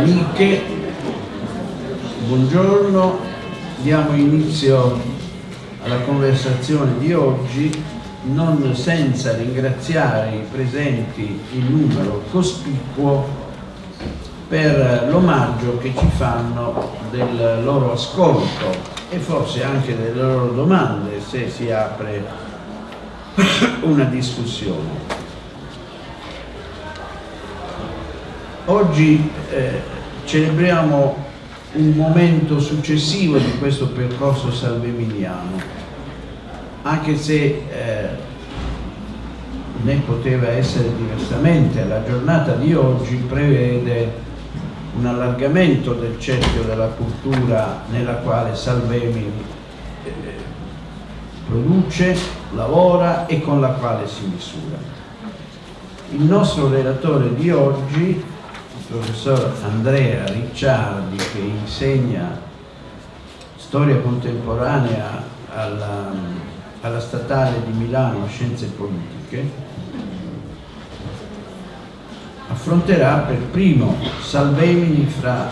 amiche, buongiorno, diamo inizio alla conversazione di oggi non senza ringraziare i presenti in numero cospicuo per l'omaggio che ci fanno del loro ascolto e forse anche delle loro domande se si apre una discussione. Oggi eh, celebriamo un momento successivo di questo percorso salvemiliano, anche se eh, ne poteva essere diversamente, la giornata di oggi prevede un allargamento del cerchio della cultura nella quale Salvemini eh, produce, lavora e con la quale si misura. Il nostro relatore di oggi professor Andrea Ricciardi che insegna storia contemporanea alla, alla Statale di Milano Scienze Politiche affronterà per primo Salvemini fra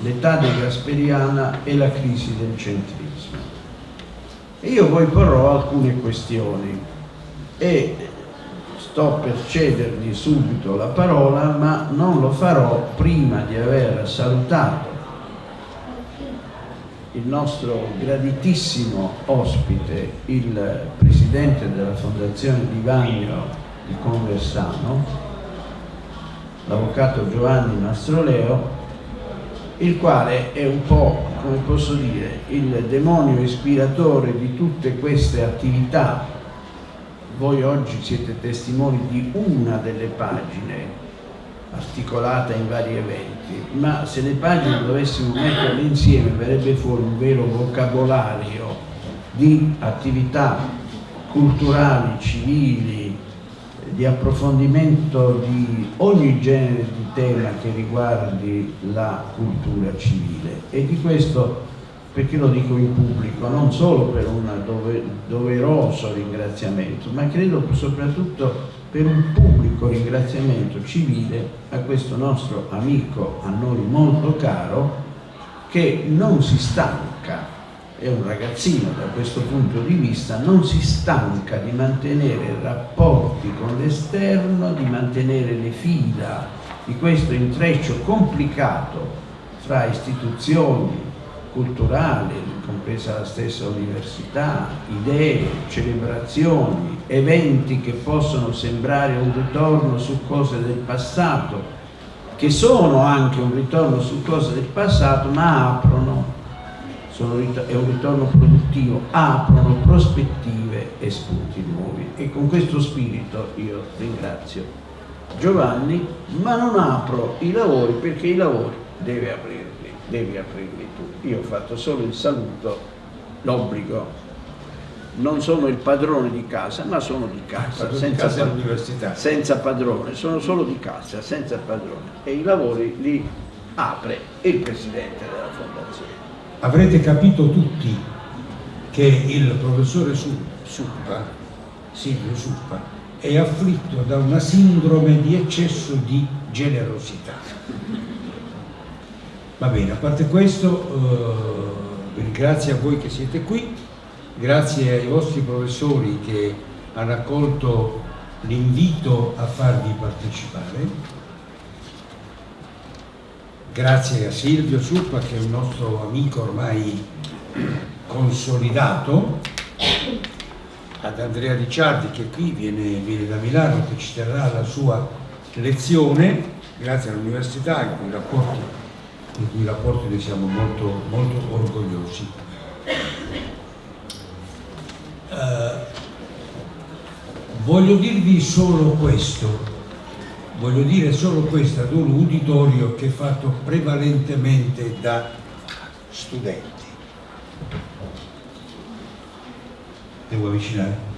l'età degasperiana e la crisi del centrismo. E io poi porrò alcune questioni e sto per cedergli subito la parola, ma non lo farò prima di aver salutato il nostro graditissimo ospite, il presidente della Fondazione Di Vagno di Conversano, l'avvocato Giovanni Mastroleo, il quale è un po', come posso dire, il demonio ispiratore di tutte queste attività voi oggi siete testimoni di una delle pagine articolata in vari eventi, ma se le pagine dovessimo metterle insieme verrebbe fuori un vero vocabolario di attività culturali, civili, di approfondimento di ogni genere di tema che riguardi la cultura civile. E di questo perché lo dico in pubblico, non solo per un dove, doveroso ringraziamento, ma credo soprattutto per un pubblico ringraziamento civile a questo nostro amico, a noi molto caro, che non si stanca, è un ragazzino da questo punto di vista, non si stanca di mantenere rapporti con l'esterno, di mantenere le fila di questo intreccio complicato fra istituzioni, culturali, compresa la stessa università, idee, celebrazioni, eventi che possono sembrare un ritorno su cose del passato, che sono anche un ritorno su cose del passato, ma aprono, sono, è un ritorno produttivo, aprono prospettive e spunti nuovi. E con questo spirito io ringrazio Giovanni, ma non apro i lavori perché i lavori deve aprirli, devi aprirli io ho fatto solo il saluto, l'obbligo. Non sono il padrone di casa, ma sono di casa, senza, di casa senza padrone, sono solo di casa, senza padrone. E i lavori li apre il presidente della fondazione. Avrete capito tutti che il professore Suppa, Silvio Suppa, è afflitto da una sindrome di eccesso di generosità Va bene, a parte questo, eh, ringrazio a voi che siete qui, grazie ai vostri professori che hanno accolto l'invito a farvi partecipare, grazie a Silvio Suppa che è un nostro amico ormai consolidato, ad Andrea Ricciardi che qui viene, viene da Milano che ci terrà la sua lezione, grazie all'università cui i rapporti di cui rapporti ne siamo molto, molto orgogliosi. Eh, voglio dirvi solo questo, voglio dire solo questo ad un uditorio che è fatto prevalentemente da studenti. Devo avvicinare?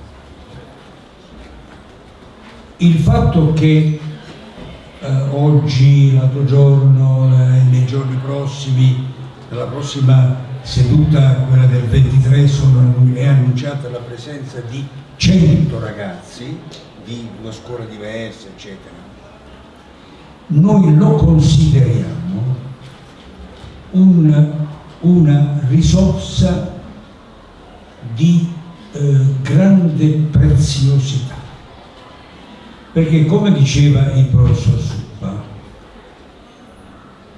Il fatto che oggi, l'altro giorno, eh, nei giorni prossimi, nella prossima seduta, quella del 23, sono, è annunciata la presenza di 100 ragazzi di due scuole diverse, eccetera. noi lo consideriamo un, una risorsa di eh, grande preziosità. Perché come diceva il professor Suppa,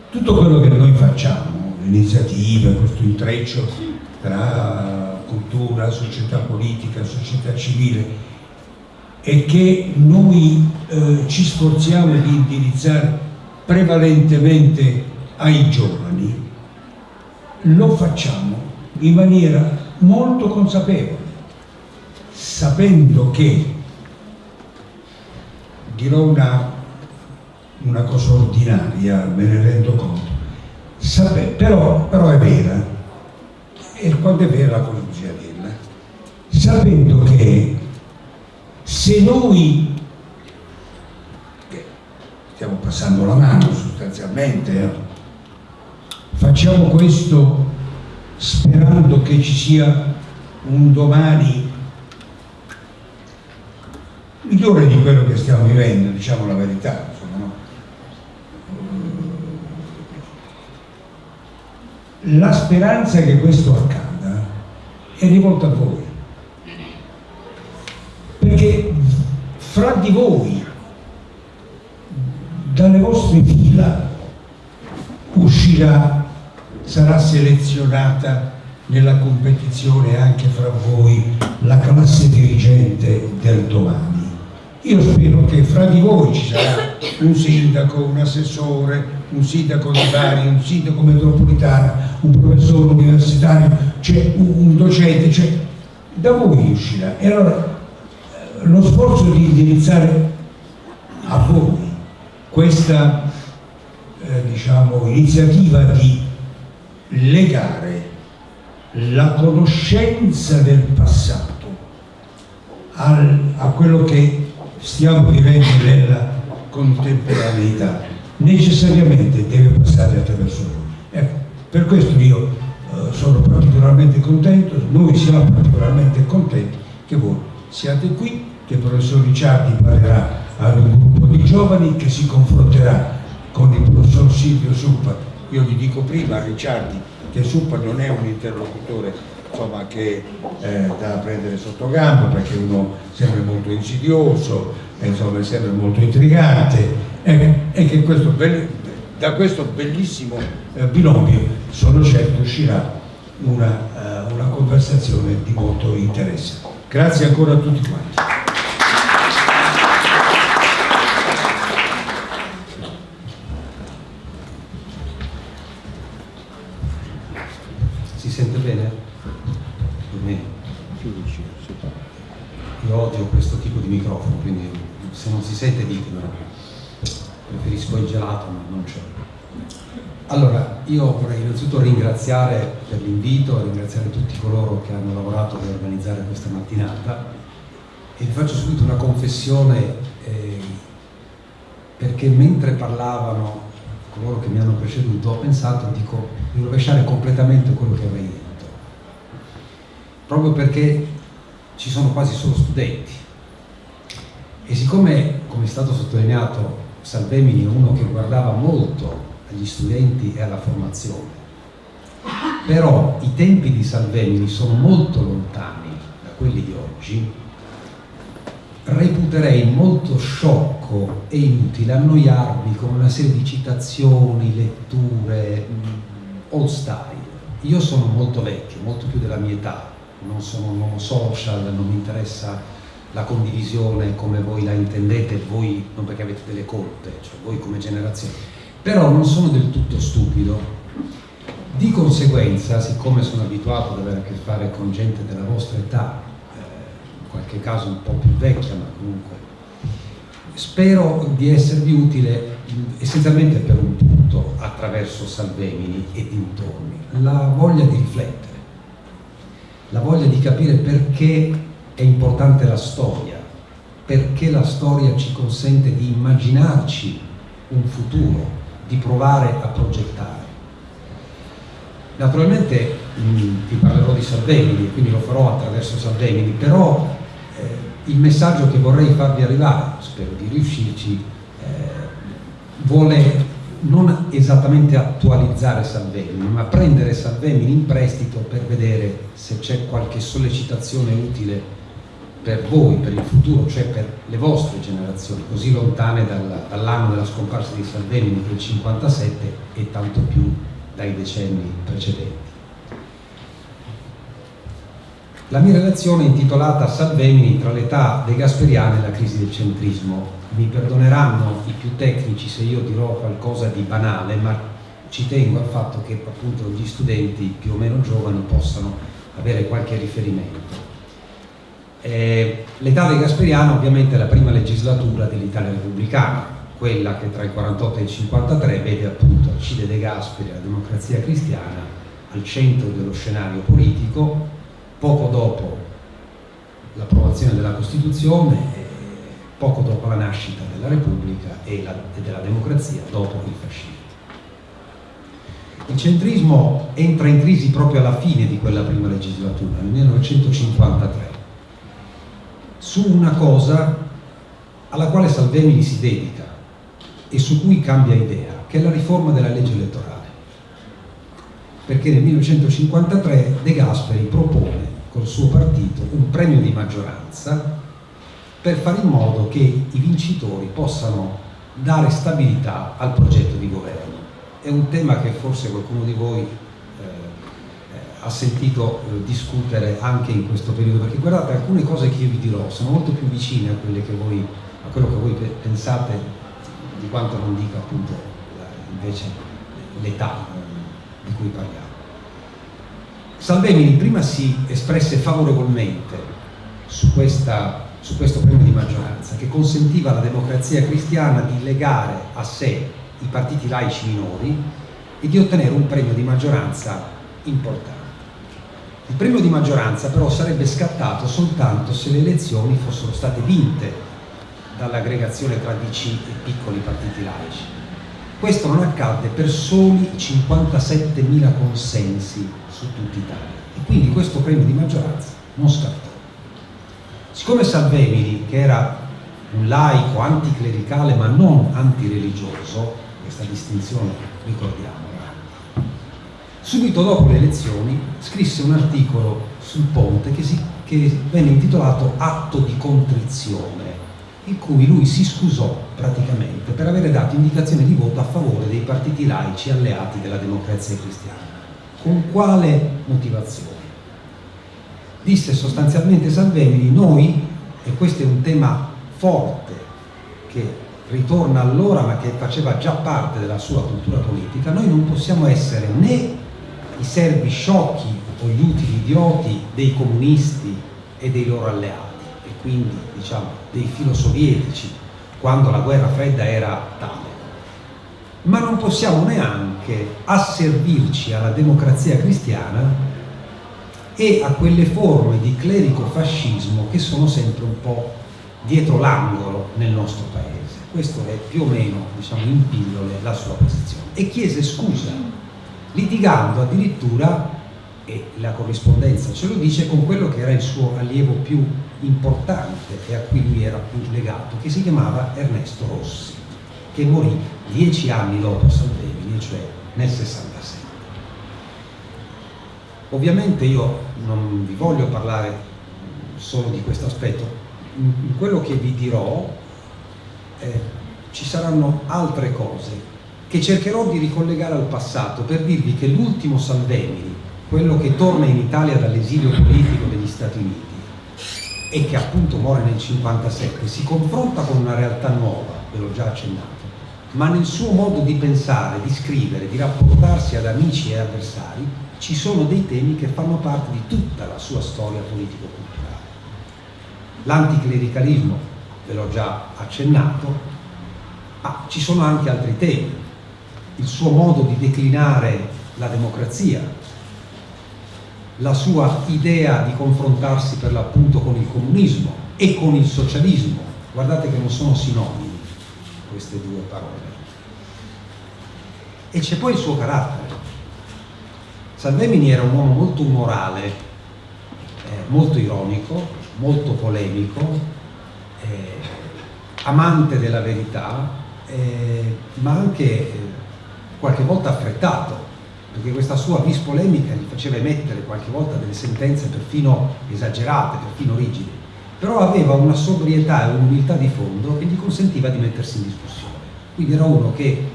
tutto quello che noi facciamo, l'iniziativa, questo intreccio tra cultura, società politica, società civile, e che noi eh, ci sforziamo di indirizzare prevalentemente ai giovani, lo facciamo in maniera molto consapevole, sapendo che, dirò una, una cosa ordinaria, me ne rendo conto, Sape, però, però, è vera, e quando è vera la cosa bisogna dirla, sapendo che se noi stiamo passando la mano sostanzialmente, eh, facciamo questo sperando che ci sia un domani migliore di quello che stiamo vivendo, diciamo la verità. Insomma, no? La speranza che questo accada è rivolta a voi perché fra di voi, dalle vostre fila, uscirà, sarà selezionata nella competizione anche fra voi la classe dirigente del domani. Io spero che fra di voi ci sarà un sindaco, un assessore, un sindaco di Bari, un sindaco metropolitano, un professore universitario, cioè un docente, cioè da voi uscirà. E allora lo sforzo di indirizzare a voi questa eh, diciamo, iniziativa di legare la conoscenza del passato al, a quello che stiamo vivendo nella contemporaneità necessariamente deve passare attraverso voi. Ecco, per questo io eh, sono particolarmente contento, noi siamo particolarmente contenti che voi siate qui che il professor Ricciardi parlerà ad un gruppo di giovani che si confronterà con il professor Silvio Suppa. Io gli dico prima a Ricciardi che Suppa non è un interlocutore insomma, che eh, da prendere sotto gamba perché uno sempre molto insidioso, insomma, è sempre molto intrigante e, e che questo, da questo bellissimo eh, binomio sono certo uscirà una, uh, una conversazione di molto interesse. Grazie ancora a tutti quanti. sente bene? Per me? Io odio questo tipo di microfono, quindi se non si sente ditemelo. Preferisco il gelato, ma non c'è. Allora, io vorrei innanzitutto ringraziare per l'invito, ringraziare tutti coloro che hanno lavorato per organizzare questa mattinata e vi faccio subito una confessione eh, perché mentre parlavano coloro che mi hanno preceduto, ho pensato dico, di rovesciare completamente quello che avrei detto. Proprio perché ci sono quasi solo studenti. E siccome, come è stato sottolineato, Salvemini è uno che guardava molto agli studenti e alla formazione, però i tempi di Salvemini sono molto lontani da quelli di oggi, reputerei molto sciocco e inutile annoiarmi con una serie di citazioni, letture, mm, old style. Io sono molto vecchio, molto più della mia età, non sono un uomo social, non mi interessa la condivisione come voi la intendete, voi non perché avete delle colpe, cioè voi come generazione, però non sono del tutto stupido. Di conseguenza, siccome sono abituato ad avere a che fare con gente della vostra età, qualche caso un po' più vecchia, ma comunque spero di esservi utile essenzialmente per un punto attraverso Salvemini e dintorni, la voglia di riflettere, la voglia di capire perché è importante la storia, perché la storia ci consente di immaginarci un futuro, di provare a progettare. Naturalmente vi parlerò di Salvemini, quindi lo farò attraverso Salvemini, però il messaggio che vorrei farvi arrivare, spero di riuscirci, eh, vuole non esattamente attualizzare Salvemini, ma prendere Salvemini in prestito per vedere se c'è qualche sollecitazione utile per voi, per il futuro, cioè per le vostre generazioni, così lontane dal, dall'anno della scomparsa di Salvemini, il 57, e tanto più dai decenni precedenti. La mia relazione è intitolata Salvemini tra l'età dei Gasperiani e la crisi del centrismo. Mi perdoneranno i più tecnici se io dirò qualcosa di banale, ma ci tengo al fatto che appunto gli studenti più o meno giovani possano avere qualche riferimento. Eh, l'età dei Gasperiano ovviamente è la prima legislatura dell'Italia repubblicana, quella che tra il 48 e il 53 vede appunto Alcide De Gasperi e la democrazia cristiana al centro dello scenario politico, poco dopo l'approvazione della Costituzione, poco dopo la nascita della Repubblica e, la, e della democrazia, dopo il fascismo. Il centrismo entra in crisi proprio alla fine di quella prima legislatura, nel 1953, su una cosa alla quale Salvemini si dedica e su cui cambia idea, che è la riforma della legge elettorale perché nel 1953 De Gasperi propone col suo partito un premio di maggioranza per fare in modo che i vincitori possano dare stabilità al progetto di governo. È un tema che forse qualcuno di voi ha sentito eh, discutere anche in questo periodo, perché guardate, alcune cose che io vi dirò sono molto più vicine a, voi, a quello che voi pensate di quanto non dica appunto invece l'età di cui parliamo. Salvemini prima si espresse favorevolmente su, questa, su questo premio di maggioranza che consentiva alla democrazia cristiana di legare a sé i partiti laici minori e di ottenere un premio di maggioranza importante. Il premio di maggioranza però sarebbe scattato soltanto se le elezioni fossero state vinte dall'aggregazione tra DC e piccoli partiti laici questo non accadde per soli 57.000 consensi su tutta Italia e quindi questo premio di maggioranza non scattò. Siccome Salvemini, che era un laico anticlericale ma non antireligioso, questa distinzione ricordiamola, subito dopo le elezioni scrisse un articolo sul ponte che, si, che venne intitolato Atto di contrizione in cui lui si scusò praticamente per avere dato indicazione di voto a favore dei partiti laici alleati della democrazia cristiana. Con quale motivazione? Disse sostanzialmente Salvemini, noi, e questo è un tema forte che ritorna allora ma che faceva già parte della sua cultura politica, noi non possiamo essere né i servi sciocchi o gli utili idioti dei comunisti e dei loro alleati quindi diciamo, dei filosovietici, quando la guerra fredda era tale. Ma non possiamo neanche asservirci alla democrazia cristiana e a quelle forme di clerico-fascismo che sono sempre un po' dietro l'angolo nel nostro paese. Questo è più o meno, diciamo, in pillole la sua posizione. E chiese scusa, litigando addirittura, e la corrispondenza ce lo dice, con quello che era il suo allievo più importante e a cui lui era più legato, che si chiamava Ernesto Rossi, che morì dieci anni dopo Salvemini, cioè nel 67. Ovviamente io non vi voglio parlare solo di questo aspetto, in quello che vi dirò eh, ci saranno altre cose che cercherò di ricollegare al passato per dirvi che l'ultimo Salvemini, quello che torna in Italia dall'esilio politico degli Stati Uniti, e che appunto muore nel 57, si confronta con una realtà nuova, ve l'ho già accennato, ma nel suo modo di pensare, di scrivere, di rapportarsi ad amici e avversari, ci sono dei temi che fanno parte di tutta la sua storia politico-culturale. L'anticlericalismo, ve l'ho già accennato, ma ci sono anche altri temi. Il suo modo di declinare la democrazia, la sua idea di confrontarsi per l'appunto con il comunismo e con il socialismo. Guardate che non sono sinonimi queste due parole. E c'è poi il suo carattere. Salvemini era un uomo molto umorale, eh, molto ironico, molto polemico, eh, amante della verità eh, ma anche eh, qualche volta affrettato, perché questa sua vis polemica gli faceva emettere qualche volta delle sentenze perfino esagerate, perfino rigide, però aveva una sobrietà e un'umiltà di fondo che gli consentiva di mettersi in discussione. Quindi era uno che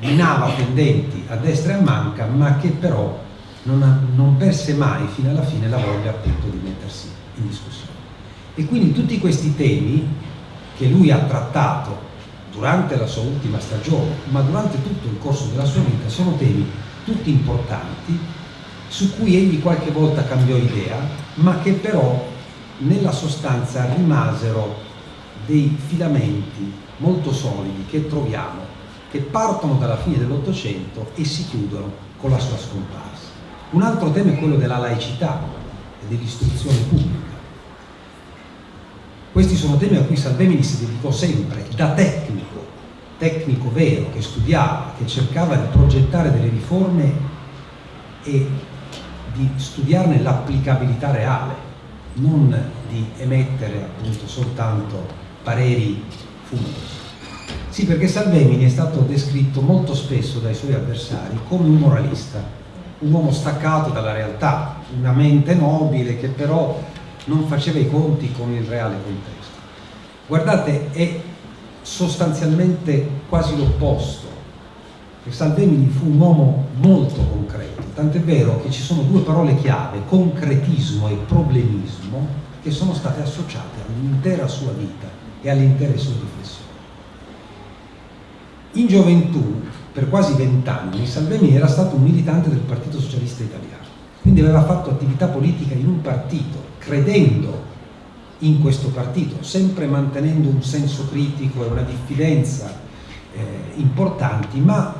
minava pendenti a destra e a manca, ma che però non, ha, non perse mai fino alla fine la voglia appunto di mettersi in discussione. E quindi tutti questi temi che lui ha trattato durante la sua ultima stagione, ma durante tutto il corso della sua vita, sono temi tutti importanti su cui egli qualche volta cambiò idea, ma che però nella sostanza rimasero dei filamenti molto solidi che troviamo, che partono dalla fine dell'Ottocento e si chiudono con la sua scomparsa. Un altro tema è quello della laicità e dell'istruzione pubblica. Questi sono temi a cui Salvemini si dedicò sempre, da tecnico, tecnico vero, che studiava, che cercava di progettare delle riforme e di studiarne l'applicabilità reale, non di emettere appunto soltanto pareri fumosi. Sì, perché Salvemini è stato descritto molto spesso dai suoi avversari come un moralista, un uomo staccato dalla realtà, una mente nobile che però non faceva i conti con il reale contesto. Guardate, è sostanzialmente quasi l'opposto. Salvemini fu un uomo molto concreto, tant'è vero che ci sono due parole chiave, concretismo e problemismo, che sono state associate all'intera sua vita e alle intere sue riflessioni. In gioventù, per quasi vent'anni, Salvemini era stato un militante del Partito Socialista Italiano, quindi aveva fatto attività politica in un partito, credendo in questo partito, sempre mantenendo un senso critico e una diffidenza eh, importanti, ma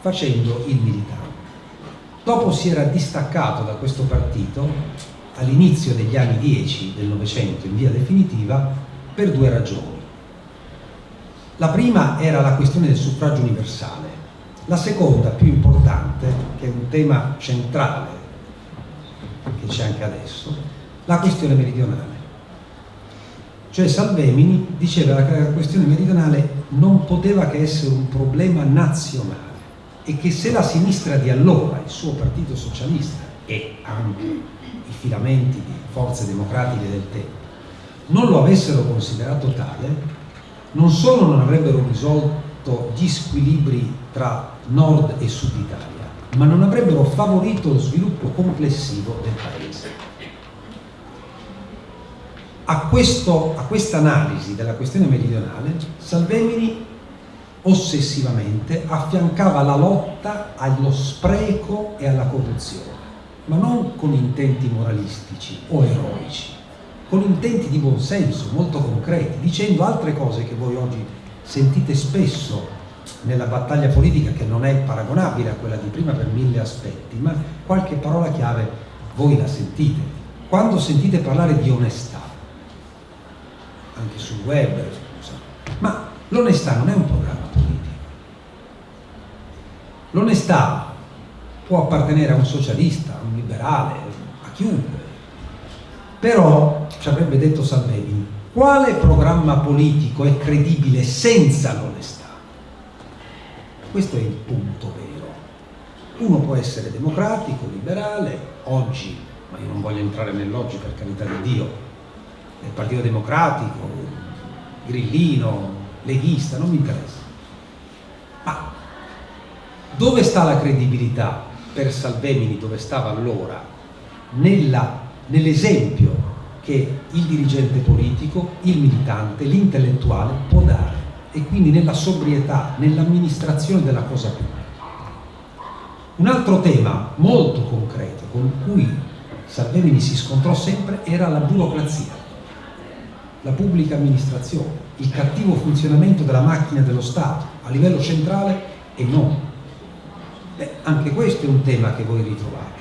facendo il militante. Dopo si era distaccato da questo partito all'inizio degli anni 10 del Novecento in via definitiva per due ragioni. La prima era la questione del suffragio universale, la seconda, più importante, che è un tema centrale, che c'è anche adesso, la questione meridionale. Cioè Salvemini diceva che la questione meridionale non poteva che essere un problema nazionale e che se la sinistra di allora, il suo partito socialista e anche i filamenti di forze democratiche del tempo, non lo avessero considerato tale, non solo non avrebbero risolto gli squilibri tra nord e sud Italia, ma non avrebbero favorito lo sviluppo complessivo del paese. A, questa analisi della questione meridionale, Salvemini ossessivamente affiancava la lotta allo spreco e alla corruzione, ma non con intenti moralistici o eroici, con intenti di buonsenso molto concreti, dicendo altre cose che voi oggi sentite spesso nella battaglia politica che non è paragonabile a quella di prima per mille aspetti, ma qualche parola chiave voi la sentite. Quando sentite parlare di onestà, anche sul web, ma l'onestà non è un programma politico. L'onestà può appartenere a un socialista, a un liberale, a chiunque, però, ci avrebbe detto Salvini, quale programma politico è credibile senza l'onestà? Questo è il punto vero. Uno può essere democratico, liberale, oggi, ma io non voglio entrare nell'oggi per carità di Dio, nel Partito Democratico, grillino, leghista, non mi interessa. Ma dove sta la credibilità per Salvemini, dove stava allora, nell'esempio che il dirigente politico, il militante, l'intellettuale può dare e quindi nella sobrietà, nell'amministrazione della cosa pubblica. Un altro tema molto concreto con cui Salvemini si scontrò sempre era la burocrazia, la pubblica amministrazione, il cattivo funzionamento della macchina dello Stato a livello centrale e non. Beh, anche questo è un tema che voi ritrovate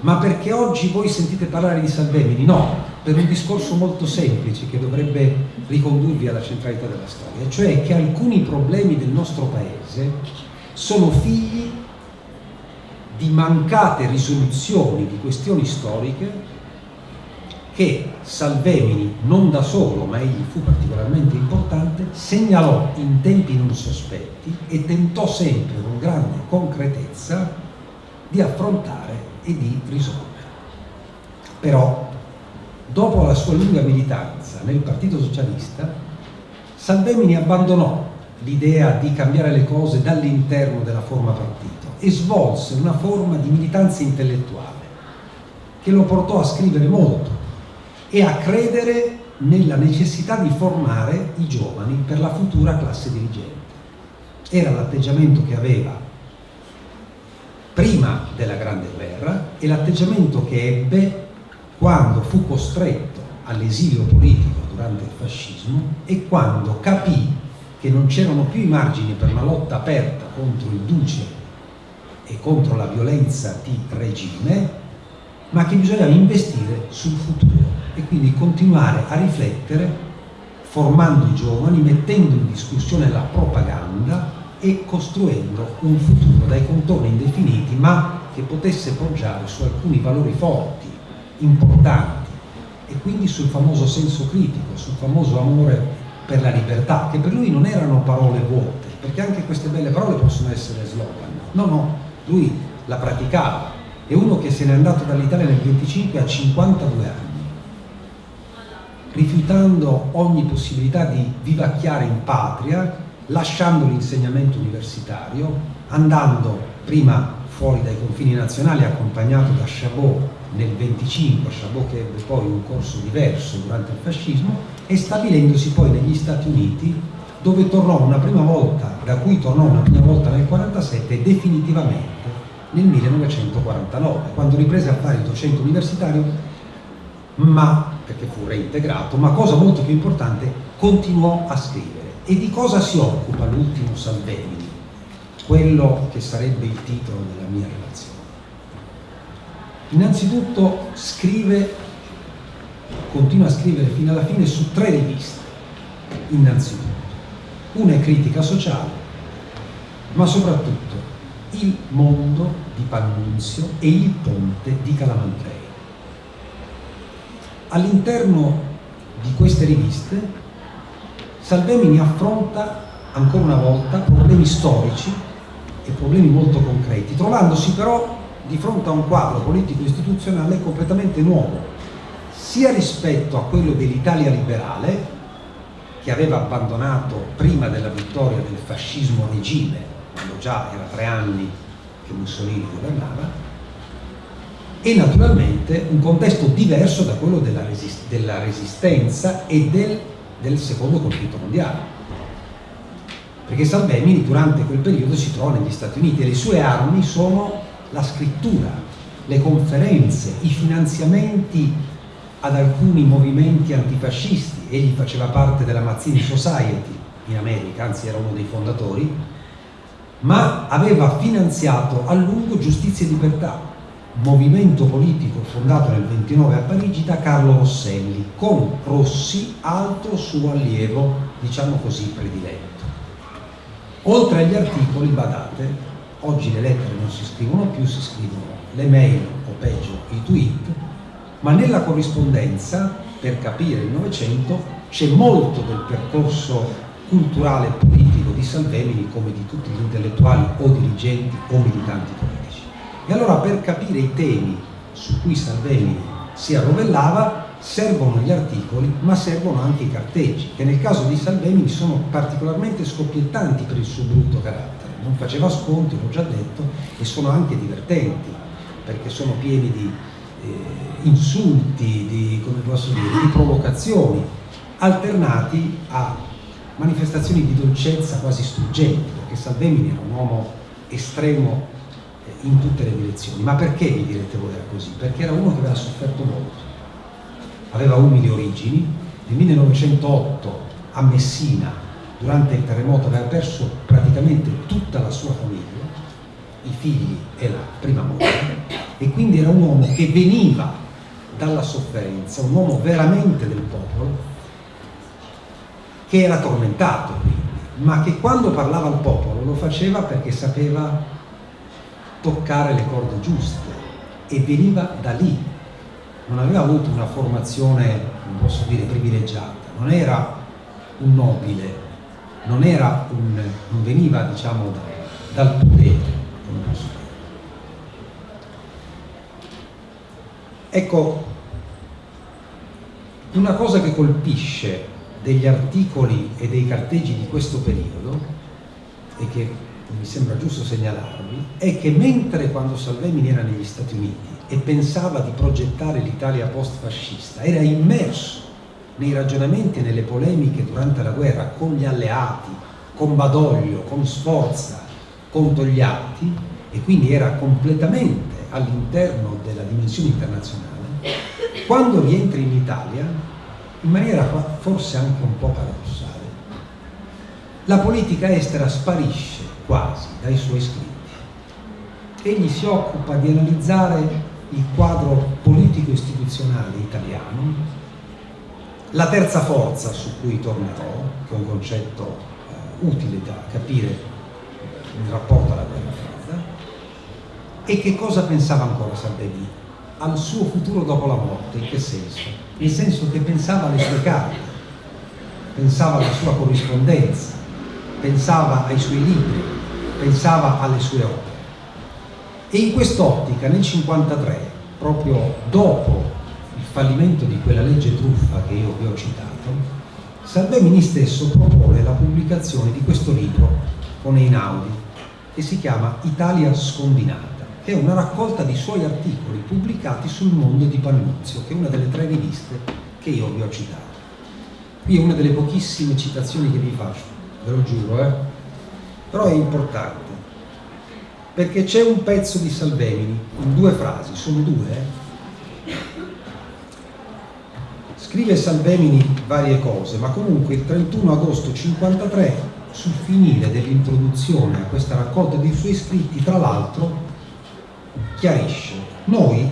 ma perché oggi voi sentite parlare di Salvemini? No, per un discorso molto semplice che dovrebbe ricondurvi alla centralità della storia, cioè che alcuni problemi del nostro paese sono figli di mancate risoluzioni di questioni storiche che Salvemini, non da solo, ma egli fu particolarmente importante, segnalò in tempi non sospetti e tentò sempre con grande concretezza di affrontare e di risolvere. Però, dopo la sua lunga militanza nel Partito Socialista, Salvemini abbandonò l'idea di cambiare le cose dall'interno della forma partito e svolse una forma di militanza intellettuale che lo portò a scrivere molto e a credere nella necessità di formare i giovani per la futura classe dirigente. Era l'atteggiamento che aveva prima della Grande Guerra e l'atteggiamento che ebbe quando fu costretto all'esilio politico durante il fascismo e quando capì che non c'erano più i margini per una lotta aperta contro il duce e contro la violenza di regime, ma che bisognava investire sul futuro e quindi continuare a riflettere formando i giovani, mettendo in discussione la propaganda e costruendo un futuro dai contorni indefiniti ma che potesse poggiare su alcuni valori forti, importanti e quindi sul famoso senso critico, sul famoso amore per la libertà, che per lui non erano parole vuote, perché anche queste belle parole possono essere slogan. No, no, lui la praticava, è uno che se n'è andato dall'Italia nel 25 a 52 anni, rifiutando ogni possibilità di vivacchiare in patria, lasciando l'insegnamento universitario, andando prima fuori dai confini nazionali accompagnato da Chabot nel 25, Chabot che ebbe poi un corso diverso durante il fascismo, e stabilendosi poi negli Stati Uniti dove tornò una prima volta, da cui tornò una prima volta nel 1947 e definitivamente nel 1949, quando riprese a fare il docente universitario, ma perché fu reintegrato, ma cosa molto più importante, continuò a scrivere. E di cosa si occupa l'ultimo Salvemini? Quello che sarebbe il titolo della mia relazione. Innanzitutto scrive, continua a scrivere fino alla fine su tre riviste, innanzitutto. Una è critica sociale, ma soprattutto il mondo di Pannunzio e il ponte di Calamandrei. All'interno di queste riviste Salvemini affronta ancora una volta problemi storici e problemi molto concreti, trovandosi però di fronte a un quadro politico-istituzionale completamente nuovo, sia rispetto a quello dell'Italia liberale, che aveva abbandonato prima della vittoria del fascismo regime quando già era tre anni che Mussolini governava, e naturalmente un contesto diverso da quello della, resist della resistenza e del, del, secondo conflitto mondiale. Perché Salvemini durante quel periodo si trova negli Stati Uniti e le sue armi sono la scrittura, le conferenze, i finanziamenti ad alcuni movimenti antifascisti. Egli faceva parte della Mazzini Society in America, anzi era uno dei fondatori, ma aveva finanziato a lungo Giustizia e Libertà, movimento politico fondato nel 29 a Parigi da Carlo Rosselli, con Rossi altro suo allievo, diciamo così, prediletto. Oltre agli articoli, badate, oggi le lettere non si scrivono più, si scrivono le mail o peggio i tweet, ma nella corrispondenza, per capire il Novecento, c'è molto del percorso culturale e politico di Salvemini come di tutti gli intellettuali o dirigenti o militanti politici. E allora per capire i temi su cui Salvemini si arrovellava servono gli articoli ma servono anche i carteggi che nel caso di Salvemini sono particolarmente scoppiettanti per il suo brutto carattere. Non faceva sconti, l'ho già detto, e sono anche divertenti perché sono pieni di eh, insulti, di, dire, di provocazioni alternati a manifestazioni di dolcezza quasi struggenti, perché Salvemini era un uomo estremo in tutte le direzioni. Ma perché vi direte voi era così? Perché era uno che aveva sofferto molto. Aveva umili origini, nel 1908 a Messina, durante il terremoto, aveva perso praticamente tutta la sua famiglia, i figli e la prima moglie, e quindi era un uomo che veniva dalla sofferenza, un uomo veramente del popolo, che era tormentato quindi, ma che quando parlava al popolo lo faceva perché sapeva toccare le corde giuste e veniva da lì. non aveva avuto una formazione, non posso dire, privilegiata, non era un nobile, non, era un, non veniva diciamo da, dal potere, come posso dire. Ecco, una cosa che colpisce degli articoli e dei carteggi di questo periodo e che mi sembra giusto segnalarvi è che mentre quando Salvemini era negli Stati Uniti e pensava di progettare l'Italia post-fascista era immerso nei ragionamenti e nelle polemiche durante la guerra con gli alleati, con Badoglio, con Sforza, con Togliatti e quindi era completamente all'interno della dimensione internazionale, quando rientra in Italia, in maniera forse anche un po' paradossale, la politica estera sparisce quasi dai suoi scritti. Egli si occupa di analizzare il quadro politico-istituzionale italiano, la terza forza su cui tornerò, che è un concetto eh, utile da capire in rapporto alla guerra fredda, e che cosa pensava ancora Salvini? Al suo futuro dopo la morte, in che senso? Nel senso che pensava alle sue carte, pensava alla sua corrispondenza, pensava ai suoi libri, pensava alle sue opere. E in quest'ottica, nel 1953, proprio dopo fallimento di quella legge truffa che io vi ho citato, Salvemini stesso propone la pubblicazione di questo libro con Einaudi che si chiama Italia scombinata, che è una raccolta di suoi articoli pubblicati sul mondo di Pannuzio, che è una delle tre riviste che io vi ho citato. Qui è una delle pochissime citazioni che vi faccio, ve lo giuro, eh? Però è importante perché c'è un pezzo di Salvemini in due frasi, sono due, eh? Scrive Salvemini varie cose, ma comunque il 31 agosto 53, sul finire dell'introduzione a questa raccolta dei suoi scritti, tra l'altro, chiarisce, noi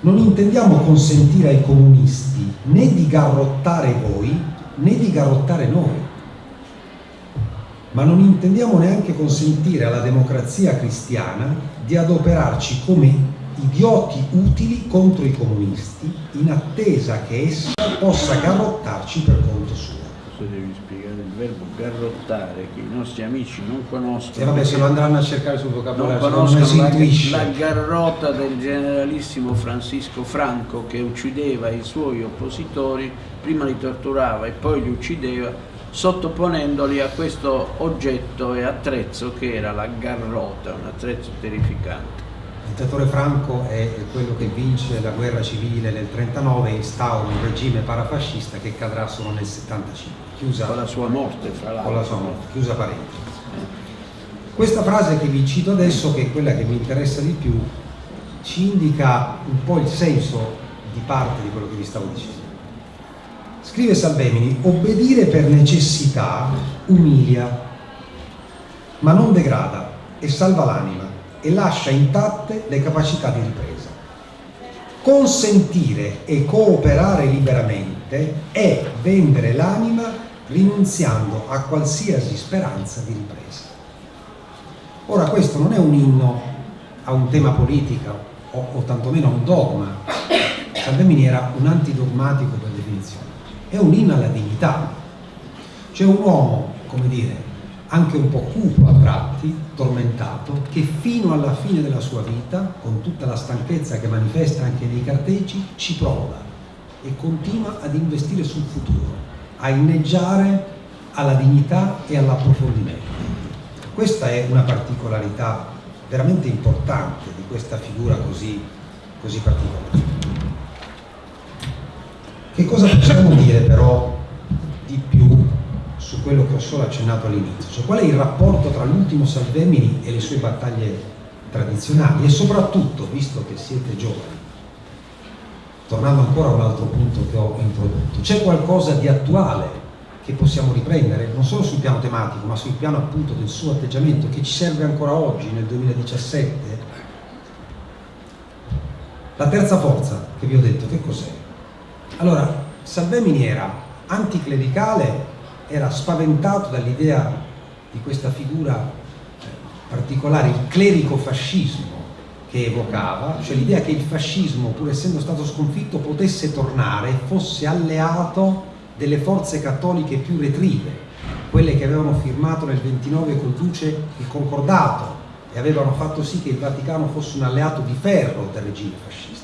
non intendiamo consentire ai comunisti né di garrottare voi né di garrottare noi, ma non intendiamo neanche consentire alla democrazia cristiana di adoperarci come idioti utili contro i comunisti in attesa che essa possa garrottarci per conto suo. Questo devi spiegare il verbo garrottare che i nostri amici non conoscono. E vabbè se lo andranno a cercare sul vocabolario, non conoscono non la, la garrota del generalissimo Francisco Franco che uccideva i suoi oppositori, prima li torturava e poi li uccideva sottoponendoli a questo oggetto e attrezzo che era la garrota, un attrezzo terrificante. Il dittatore Franco è quello che vince la guerra civile nel 1939 e instaura un regime parafascista che cadrà solo nel 1975. Chiusa, con la sua morte, fra l'altro. Con la sua morte, chiusa parentesi. Questa frase che vi cito adesso, che è quella che mi interessa di più, ci indica un po' il senso di parte di quello che vi stavo dicendo. Scrive Salvemini, obbedire per necessità umilia, ma non degrada e salva l'anima e lascia intatte le capacità di ripresa. Consentire e cooperare liberamente è vendere l'anima rinunziando a qualsiasi speranza di ripresa. Ora questo non è un inno a un tema politico o, o tantomeno a un dogma, Salvemini era un antidogmatico è un inno alla dignità. C'è un uomo, come dire, anche un po' cupo a tratti, tormentato, che fino alla fine della sua vita, con tutta la stanchezza che manifesta anche nei carteggi, ci prova e continua ad investire sul futuro, a inneggiare alla dignità e all'approfondimento. Questa è una particolarità veramente importante di questa figura così, così particolare. Che cosa possiamo dire però di più su quello che ho solo accennato all'inizio, cioè qual è il rapporto tra l'ultimo Salvemini e le sue battaglie tradizionali e soprattutto, visto che siete giovani, tornando ancora a un altro punto che ho introdotto, c'è qualcosa di attuale che possiamo riprendere, non solo sul piano tematico, ma sul piano appunto del suo atteggiamento che ci serve ancora oggi, nel 2017? La terza forza che vi ho detto, che cos'è? Allora, Salvemini era anticlericale era spaventato dall'idea di questa figura eh, particolare, il clerico fascismo, che evocava, cioè l'idea che il fascismo, pur essendo stato sconfitto, potesse tornare fosse alleato delle forze cattoliche più retrive, quelle che avevano firmato nel 29 col Duce il concordato e avevano fatto sì che il Vaticano fosse un alleato di ferro del regime fascista.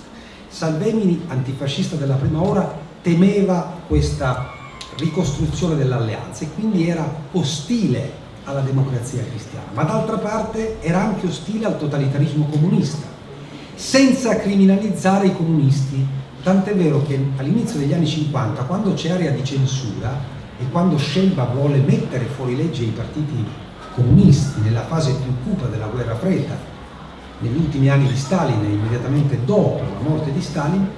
Salvemini, antifascista della prima ora, temeva questa ricostruzione dell'alleanza e quindi era ostile alla democrazia cristiana, ma d'altra parte era anche ostile al totalitarismo comunista, senza criminalizzare i comunisti, tant'è vero che all'inizio degli anni 50, quando c'è area di censura e quando Scelba vuole mettere fuori legge i partiti comunisti nella fase più cupa della guerra fredda, negli ultimi anni di Stalin e immediatamente dopo la morte di Stalin,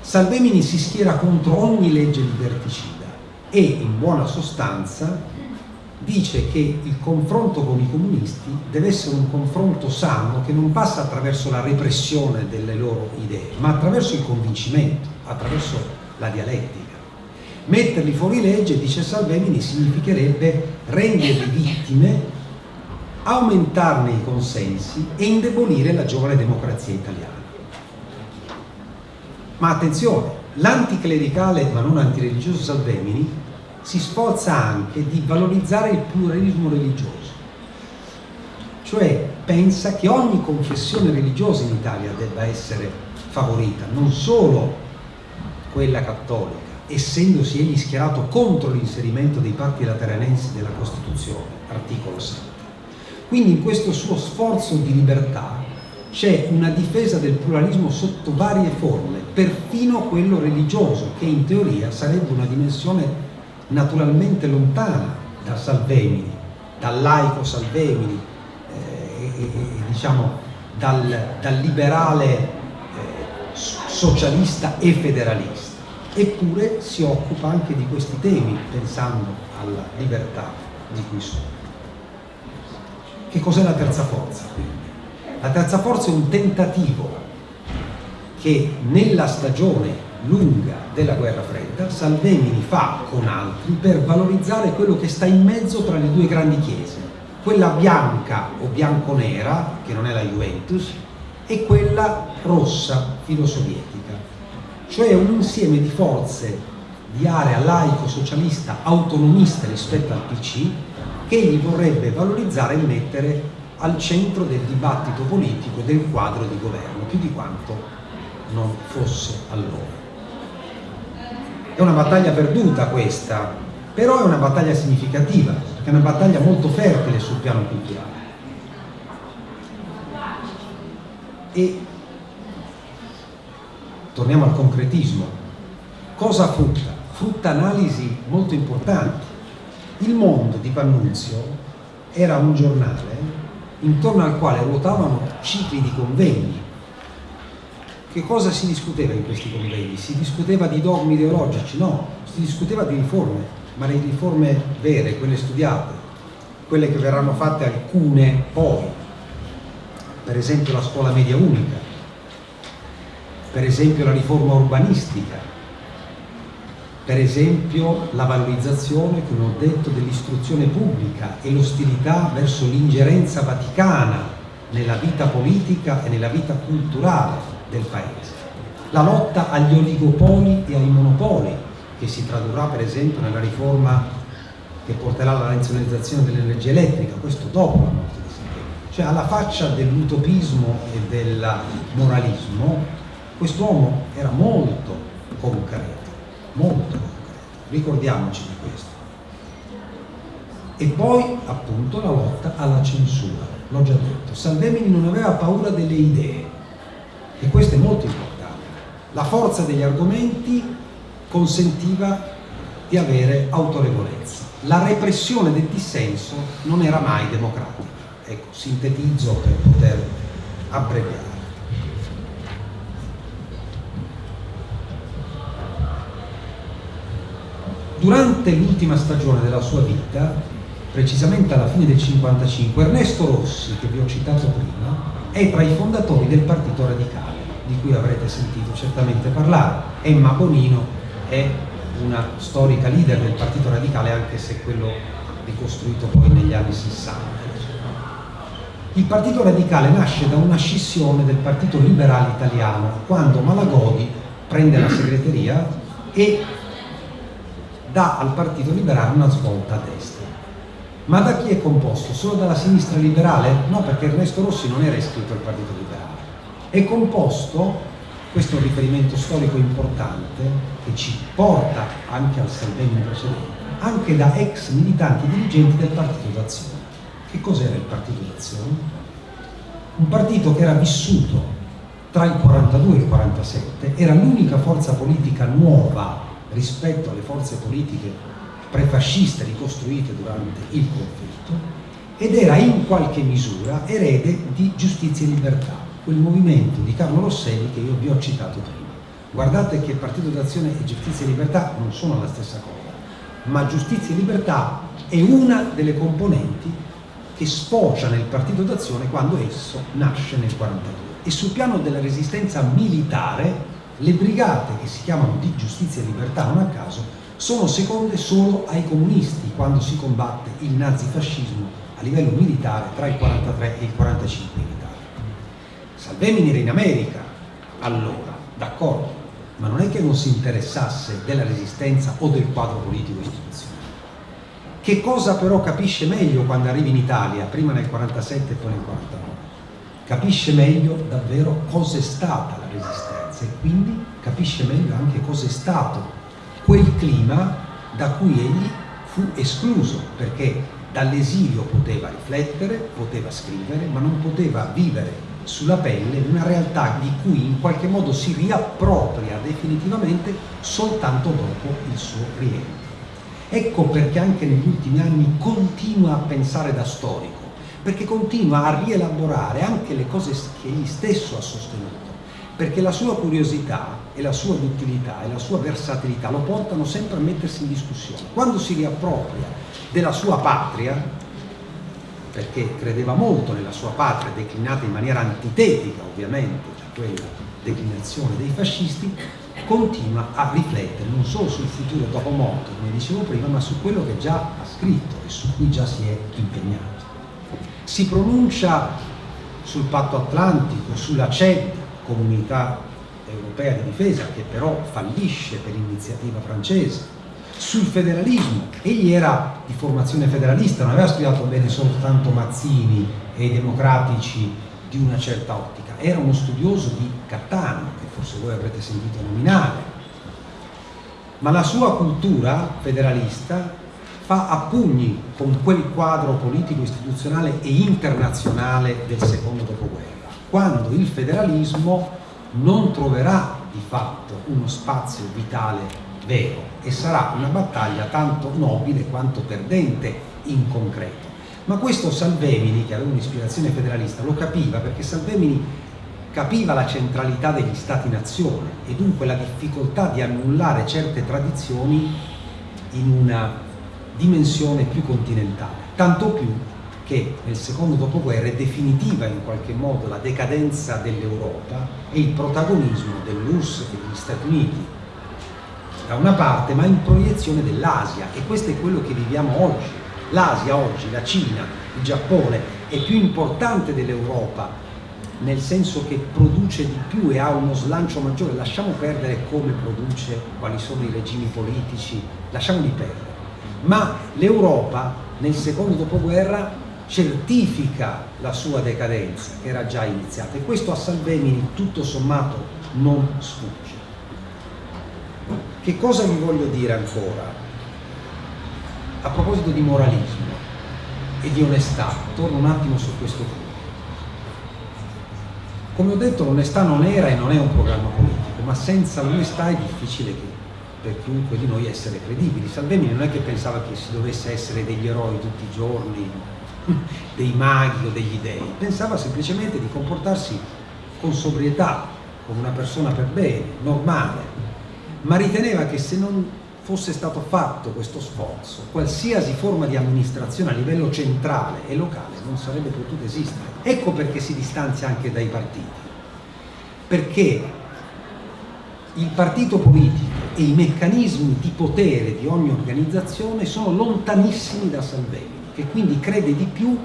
Salvemini si schiera contro ogni legge liberticida e in buona sostanza dice che il confronto con i comunisti deve essere un confronto sano che non passa attraverso la repressione delle loro idee, ma attraverso il convincimento, attraverso la dialettica. Metterli fuori legge, dice Salvemini, significherebbe renderli vittime, aumentarne i consensi e indebolire la giovane democrazia italiana. Ma attenzione, l'anticlericale ma non antireligioso Salvemini si sforza anche di valorizzare il pluralismo religioso, cioè pensa che ogni confessione religiosa in Italia debba essere favorita, non solo quella cattolica, essendosi egli schierato contro l'inserimento dei parti lateranensi della Costituzione, articolo 7. Quindi in questo suo sforzo di libertà c'è una difesa del pluralismo sotto varie forme, perfino quello religioso, che in teoria sarebbe una dimensione naturalmente lontana da Salvemini, dal laico Salvemini, eh, e, diciamo dal, dal liberale eh, socialista e federalista. Eppure si occupa anche di questi temi pensando alla libertà di cui sono. Che cos'è la terza forza? La terza forza è un tentativo che nella stagione lunga della guerra fredda, Salvemini fa con altri per valorizzare quello che sta in mezzo tra le due grandi chiese, quella bianca o bianco-nera, che non è la Juventus, e quella rossa filosovietica, cioè un insieme di forze di area laico-socialista autonomista rispetto al PC che egli vorrebbe valorizzare e mettere al centro del dibattito politico e del quadro di governo, più di quanto non fosse allora. È una battaglia perduta questa, però è una battaglia significativa, perché è una battaglia molto fertile sul piano culturale. E torniamo al concretismo. Cosa frutta? Frutta analisi molto importanti. Il mondo di Pannunzio era un giornale intorno al quale ruotavano cicli di convegni che cosa si discuteva in questi convegni? Si discuteva di dogmi ideologici? No, si discuteva di riforme, ma le riforme vere, quelle studiate, quelle che verranno fatte alcune poi, per esempio la scuola media unica, per esempio la riforma urbanistica, per esempio la valorizzazione, come ho detto, dell'istruzione pubblica e l'ostilità verso l'ingerenza vaticana nella vita politica e nella vita culturale del Paese. La lotta agli oligopoli e ai monopoli, che si tradurrà per esempio nella riforma che porterà alla nazionalizzazione dell'energia elettrica, questo dopo la morte di Silvio. Cioè alla faccia dell'utopismo e del moralismo, quest'uomo era molto concreto, molto ricordiamoci di questo. E poi appunto la lotta alla censura, l'ho già detto, Salvemini non aveva paura delle idee, e questo è molto importante. La forza degli argomenti consentiva di avere autorevolezza. La repressione del dissenso non era mai democratica. Ecco, sintetizzo per poter abbreviare. Durante l'ultima stagione della sua vita, precisamente alla fine del 55, Ernesto Rossi, che vi ho citato prima, è tra i fondatori del Partito Radicale di cui avrete sentito certamente parlare. Emma Bonino è una storica leader del Partito Radicale anche se quello ricostruito poi negli anni 60. Il Partito Radicale nasce da una scissione del Partito Liberale Italiano quando Malagodi prende la segreteria e dà al Partito Liberale una svolta a destra. Ma da chi è composto? Solo dalla sinistra liberale? No, perché Ernesto Rossi non era iscritto al Partito Liberale. È composto, questo è un riferimento storico importante, che ci porta anche al Salvini precedente, anche da ex militanti dirigenti del Partito d'Azione. Che cos'era il Partito d'Azione? Un partito che era vissuto tra il 42 e il 47, era l'unica forza politica nuova rispetto alle forze politiche prefasciste ricostruite durante il conflitto ed era in qualche misura erede di Giustizia e Libertà, quel movimento di Carlo Rosselli che io vi ho citato prima. Guardate che Partito d'Azione e Giustizia e Libertà non sono la stessa cosa, ma Giustizia e Libertà è una delle componenti che sfocia nel partito d'azione quando esso nasce nel 1942. E sul piano della resistenza militare, le brigate che si chiamano di giustizia e libertà, non a caso, sono seconde solo ai comunisti quando si combatte il nazifascismo a livello militare tra il 43 e il 45 in Italia. Salvemini era in America allora, d'accordo, ma non è che non si interessasse della resistenza o del quadro politico istituzionale. Che cosa però capisce meglio quando arriva in Italia, prima nel 47 e poi nel 49? Capisce meglio davvero cos'è stata la resistenza e quindi capisce meglio anche cos'è stato quel clima da cui egli fu escluso, perché dall'esilio poteva riflettere, poteva scrivere, ma non poteva vivere sulla pelle una realtà di cui in qualche modo si riappropria definitivamente soltanto dopo il suo rientro. Ecco perché anche negli ultimi anni continua a pensare da storico, perché continua a rielaborare anche le cose che egli stesso ha sostenuto, perché la sua curiosità e la sua duttilità e la sua versatilità lo portano sempre a mettersi in discussione. Quando si riappropria della sua patria, perché credeva molto nella sua patria, declinata in maniera antitetica ovviamente da quella declinazione dei fascisti, continua a riflettere non solo sul futuro dopo morte, come dicevo prima, ma su quello che già ha scritto e su cui già si è impegnato. Si pronuncia sul patto atlantico, sulla CED, Comunità Europea di Difesa, che però fallisce per iniziativa francese, sul federalismo. Egli era di formazione federalista, non aveva studiato bene soltanto Mazzini e i democratici di una certa ottica, era uno studioso di Cattaneo, che forse voi avrete sentito nominare, ma la sua cultura federalista fa a pugni con quel quadro politico, istituzionale e internazionale del secondo dopoguerra, quando il federalismo non troverà di fatto uno spazio vitale vero e sarà una battaglia tanto nobile quanto perdente in concreto. Ma questo Salvemini, che aveva un'ispirazione federalista, lo capiva perché Salvemini capiva la centralità degli stati-nazione e dunque la difficoltà di annullare certe tradizioni in una dimensione più continentale, tanto più che nel secondo dopoguerra è definitiva in qualche modo la decadenza dell'Europa e il protagonismo dell'URSS e degli Stati Uniti da una parte, ma in proiezione dell'Asia e questo è quello che viviamo oggi. L'Asia oggi, la Cina, il Giappone è più importante dell'Europa nel senso che produce di più e ha uno slancio maggiore, lasciamo perdere come produce, quali sono i regimi politici, lasciamoli perdere. Ma l'Europa nel secondo dopoguerra certifica la sua decadenza che era già iniziata e questo a Salvemini tutto sommato non sfugge. Che cosa vi voglio dire ancora? A proposito di moralismo e di onestà, torno un attimo su questo punto. Come ho detto l'onestà non era e non è un programma politico, ma senza l'onestà è difficile che per chiunque di noi essere credibili. Salvemini non è che pensava che si dovesse essere degli eroi tutti i giorni, dei maghi o degli dei, pensava semplicemente di comportarsi con sobrietà, come una persona per bene, normale, ma riteneva che se non fosse stato fatto questo sforzo, qualsiasi forma di amministrazione a livello centrale e locale non sarebbe potuta esistere. Ecco perché si distanzia anche dai partiti, perché il partito politico e i meccanismi di potere di ogni organizzazione sono lontanissimi da Salvemini, che quindi crede di più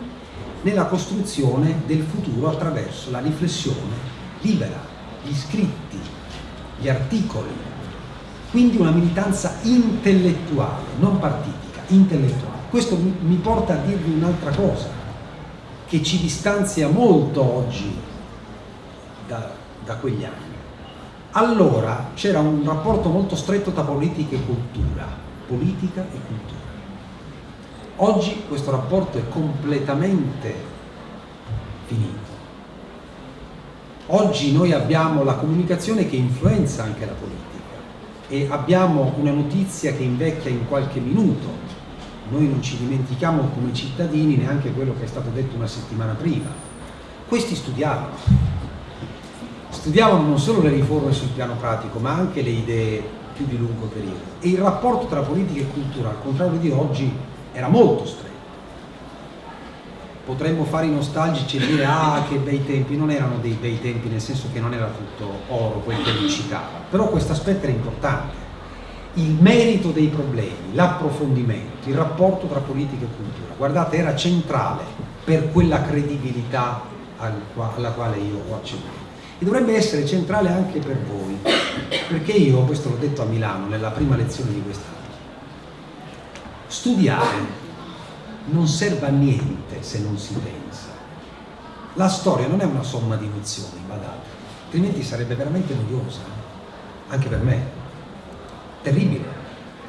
nella costruzione del futuro attraverso la riflessione libera, gli scritti, gli articoli, quindi una militanza intellettuale, non partitica, intellettuale. Questo mi porta a dirvi un'altra cosa, che ci distanzia molto oggi da, da quegli anni. Allora c'era un rapporto molto stretto tra politica e cultura, politica e cultura. Oggi questo rapporto è completamente finito. Oggi noi abbiamo la comunicazione che influenza anche la politica e abbiamo una notizia che invecchia in qualche minuto. Noi non ci dimentichiamo come cittadini neanche quello che è stato detto una settimana prima. Questi studiavano, studiavano non solo le riforme sul piano pratico ma anche le idee più di lungo periodo e il rapporto tra politica e cultura al contrario di oggi era molto stretto. Potremmo fare i nostalgici e dire ah che bei tempi, non erano dei bei tempi nel senso che non era tutto oro quel che lui citava, però questo aspetto era importante, il merito dei problemi, l'approfondimento, il rapporto tra politica e cultura, guardate era centrale per quella credibilità alla quale io ho accennato e dovrebbe essere centrale anche per voi, perché io, questo l'ho detto a Milano nella prima lezione di quest'anno, studiare non serve a niente se non si pensa. La storia non è una somma di nozioni, badate, altrimenti sarebbe veramente noiosa, anche per me. Terribile.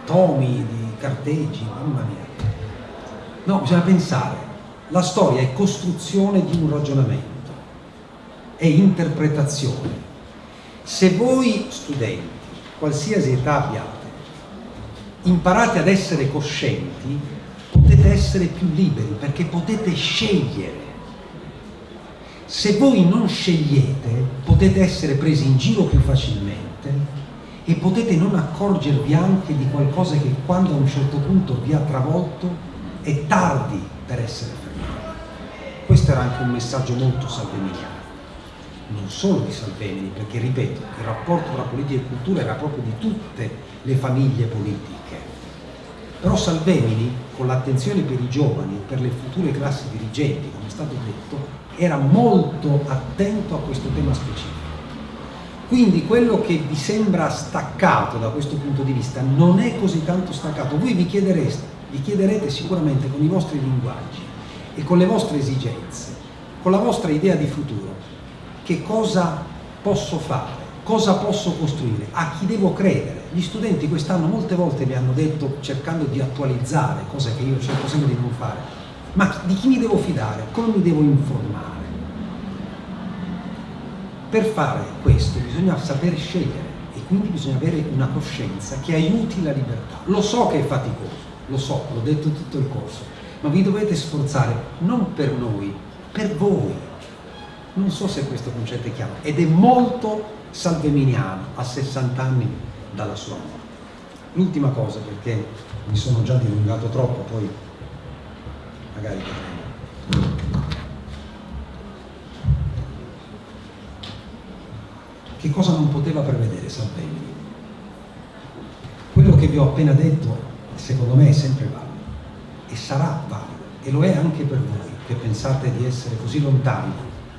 Tomi di carteggi, mamma mia. No, bisogna pensare. La storia è costruzione di un ragionamento, è interpretazione. Se voi studenti, qualsiasi età abbiate, imparate ad essere coscienti, potete essere più liberi perché potete scegliere. Se voi non scegliete potete essere presi in giro più facilmente e potete non accorgervi anche di qualcosa che quando a un certo punto vi ha travolto è tardi per essere fermati. Questo era anche un messaggio molto salveminiano, non solo di Salvemini, perché ripeto, il rapporto tra politica e cultura era proprio di tutte le famiglie politiche però Salvemini, con l'attenzione per i giovani e per le future classi dirigenti, come è stato detto, era molto attento a questo tema specifico. Quindi quello che vi sembra staccato da questo punto di vista non è così tanto staccato. Voi vi, vi chiederete sicuramente con i vostri linguaggi e con le vostre esigenze, con la vostra idea di futuro, che cosa posso fare, cosa posso costruire, a chi devo credere, gli studenti quest'anno molte volte mi hanno detto, cercando di attualizzare, cosa che io cerco sempre di non fare, ma di chi mi devo fidare, come mi devo informare? Per fare questo bisogna saper scegliere e quindi bisogna avere una coscienza che aiuti la libertà. Lo so che è faticoso, lo so, l'ho detto tutto il corso, ma vi dovete sforzare non per noi, per voi. Non so se questo concetto è chiaro ed è molto salveminiano a 60 anni dalla sua morte. L'ultima cosa, perché mi sono già dilungato troppo, poi magari potremo. Che cosa non poteva prevedere Salvemini? Quello che vi ho appena detto, secondo me, è sempre valido e sarà valido e lo è anche per voi che pensate di essere così lontani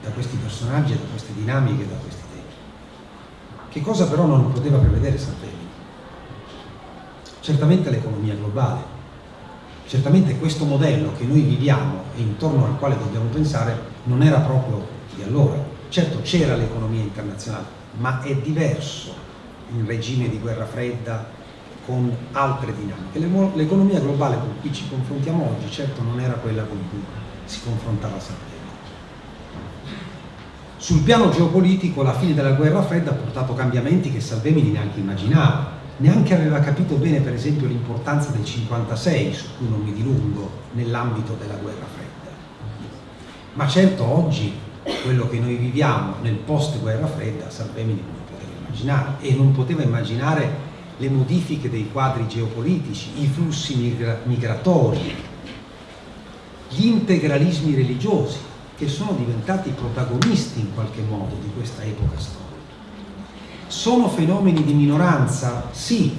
da questi personaggi, da queste dinamiche, da questi che cosa però non poteva prevedere Salvini? Certamente l'economia globale, certamente questo modello che noi viviamo e intorno al quale dobbiamo pensare non era proprio di allora. Certo c'era l'economia internazionale, ma è diverso il regime di guerra fredda con altre dinamiche. L'economia globale con cui ci confrontiamo oggi certo non era quella con cui si confrontava Salvini. Sul piano geopolitico la fine della guerra fredda ha portato cambiamenti che Salvemini neanche immaginava, neanche aveva capito bene per esempio l'importanza del 56, su cui non mi dilungo, nell'ambito della guerra fredda. Ma certo oggi quello che noi viviamo nel post guerra fredda Salvemini non poteva immaginare e non poteva immaginare le modifiche dei quadri geopolitici, i flussi migratori, gli integralismi religiosi, che sono diventati protagonisti in qualche modo di questa epoca storica. Sono fenomeni di minoranza? Sì,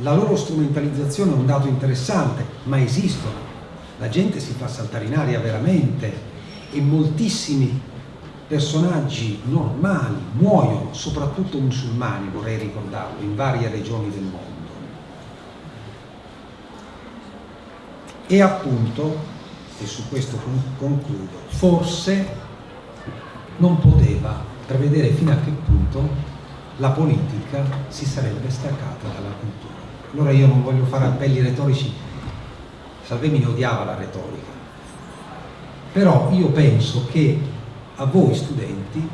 la loro strumentalizzazione è un dato interessante, ma esistono. La gente si fa saltare in aria veramente e moltissimi personaggi normali muoiono, soprattutto musulmani, vorrei ricordarlo, in varie regioni del mondo. E appunto, e su questo concludo, forse non poteva prevedere fino a che punto la politica si sarebbe staccata dalla cultura. Allora io non voglio fare appelli retorici, Salvemini odiava la retorica, però io penso che a voi studenti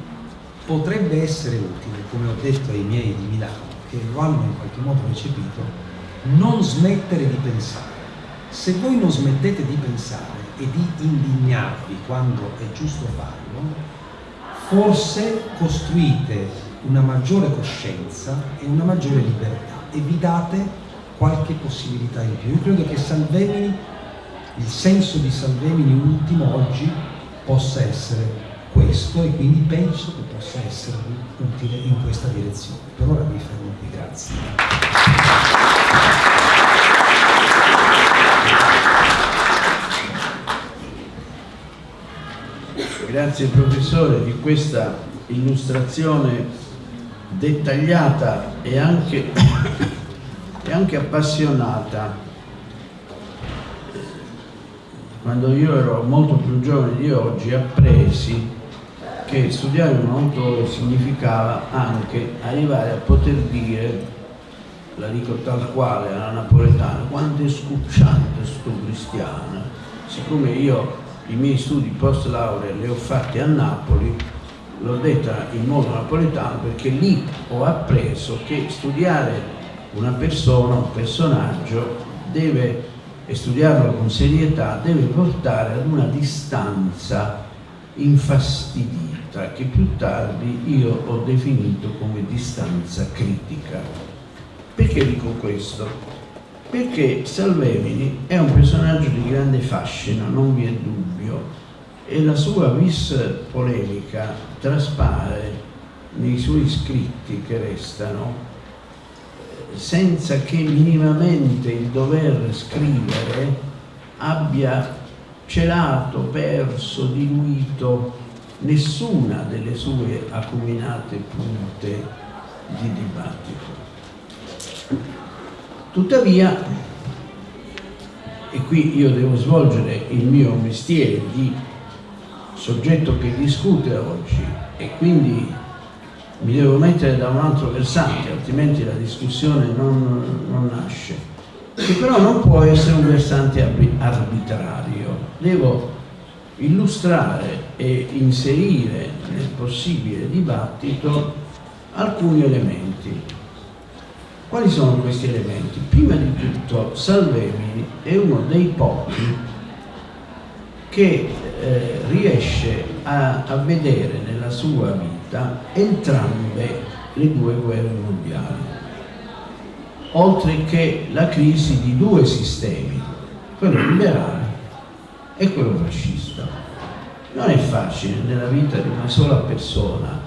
potrebbe essere utile, come ho detto ai miei di Milano, che lo hanno in qualche modo recepito, non smettere di pensare. Se voi non smettete di pensare e di indignarvi quando è giusto farlo, forse costruite una maggiore coscienza e una maggiore libertà e vi date qualche possibilità in più. Io credo che Salvemini, il senso di Salvemini ultimo oggi possa essere questo e quindi penso che possa essere utile in questa direzione. Per ora mi fermo qui, grazie. Grazie professore di questa illustrazione dettagliata e anche, e anche appassionata. Quando io ero molto più giovane di oggi appresi che studiare un autore significava anche arrivare a poter dire la dico tal quale alla napoletana quanto è scucciante sto cristiano. Siccome io i miei studi post laurea li ho fatti a Napoli l'ho detta in modo napoletano perché lì ho appreso che studiare una persona, un personaggio deve e studiarlo con serietà deve portare ad una distanza infastidita che più tardi io ho definito come distanza critica. Perché dico questo? Perché Salvemini è un personaggio di grande fascino, non vi è dubbio, e la sua vis polemica traspare nei suoi scritti che restano senza che minimamente il dover scrivere abbia celato, perso, diluito nessuna delle sue acuminate punte di dibattito. Tuttavia, e qui io devo svolgere il mio mestiere di soggetto che discute oggi e quindi mi devo mettere da un altro versante, altrimenti la discussione non, non nasce, che però non può essere un versante arbitrario, devo illustrare e inserire nel possibile dibattito alcuni elementi. Quali sono questi elementi? Prima di tutto Salvemini è uno dei pochi che eh, riesce a, a vedere nella sua vita entrambe le due guerre mondiali, oltre che la crisi di due sistemi, quello liberale e quello fascista. Non è facile nella vita di una sola persona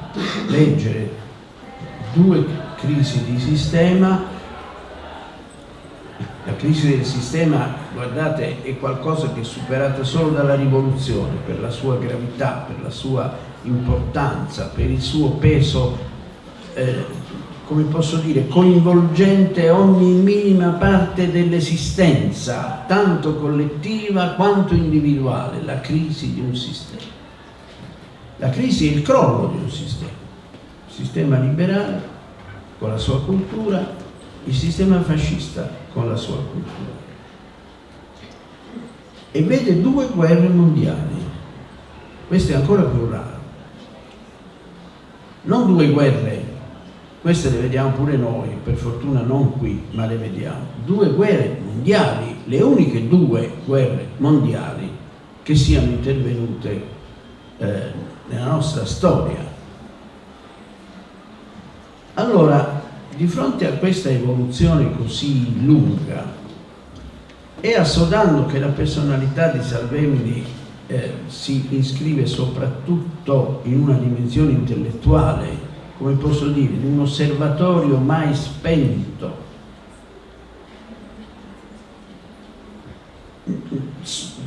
leggere due crisi di sistema la crisi del sistema, guardate, è qualcosa che è superata solo dalla rivoluzione per la sua gravità, per la sua importanza, per il suo peso, eh, come posso dire, coinvolgente ogni minima parte dell'esistenza, tanto collettiva quanto individuale, la crisi di un sistema. La crisi è il crollo di un sistema, il sistema liberale con la sua cultura, il sistema fascista con la sua cultura. E vede due guerre mondiali, questo è ancora più raro. Non due guerre, queste le vediamo pure noi, per fortuna non qui, ma le vediamo. Due guerre mondiali, le uniche due guerre mondiali che siano intervenute eh, nella nostra storia. Allora, di fronte a questa evoluzione così lunga e assodando che la personalità di Salvemini eh, si iscrive soprattutto in una dimensione intellettuale, come posso dire, di un osservatorio mai spento,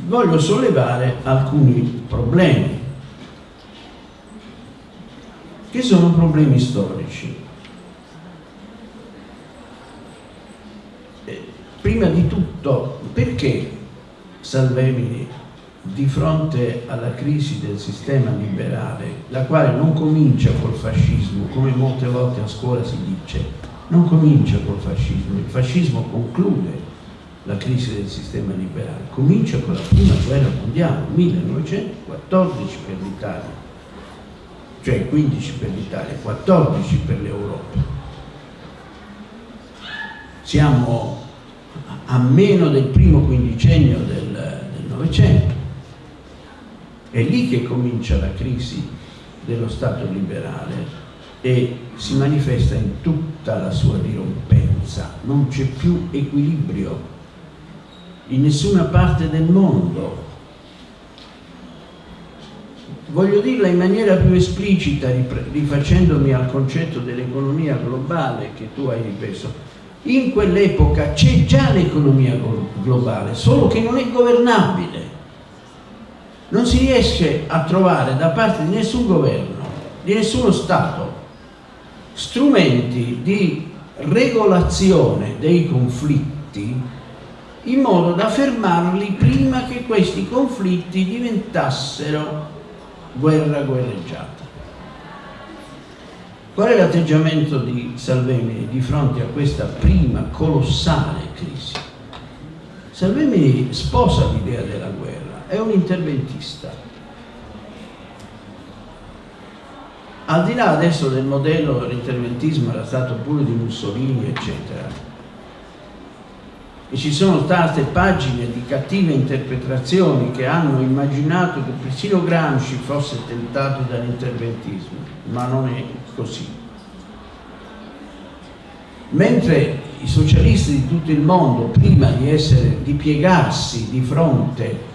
voglio sollevare alcuni problemi, che sono problemi storici. Eh, prima di tutto, perché Salvemini di fronte alla crisi del sistema liberale, la quale non comincia col fascismo, come molte volte a scuola si dice, non comincia col fascismo, il fascismo conclude la crisi del sistema liberale, comincia con la prima guerra mondiale, 1914 per l'Italia, cioè 15 per l'Italia, 14 per l'Europa. Siamo a meno del primo quindicennio del Novecento è lì che comincia la crisi dello Stato liberale e si manifesta in tutta la sua dirompenza. Non c'è più equilibrio in nessuna parte del mondo. Voglio dirla in maniera più esplicita, rifacendomi al concetto dell'economia globale che tu hai ripreso. In quell'epoca c'è già l'economia globale, solo che non è governabile non si riesce a trovare da parte di nessun governo, di nessuno Stato, strumenti di regolazione dei conflitti in modo da fermarli prima che questi conflitti diventassero guerra guerreggiata. Qual è l'atteggiamento di Salvemini di fronte a questa prima colossale crisi? Salvemini sposa l'idea della guerra è un interventista. Al di là adesso del modello l'interventismo era stato pure di Mussolini, eccetera, e ci sono state pagine di cattive interpretazioni che hanno immaginato che persino Gramsci fosse tentato dall'interventismo, ma non è così. Mentre i socialisti di tutto il mondo, prima di, essere, di piegarsi di fronte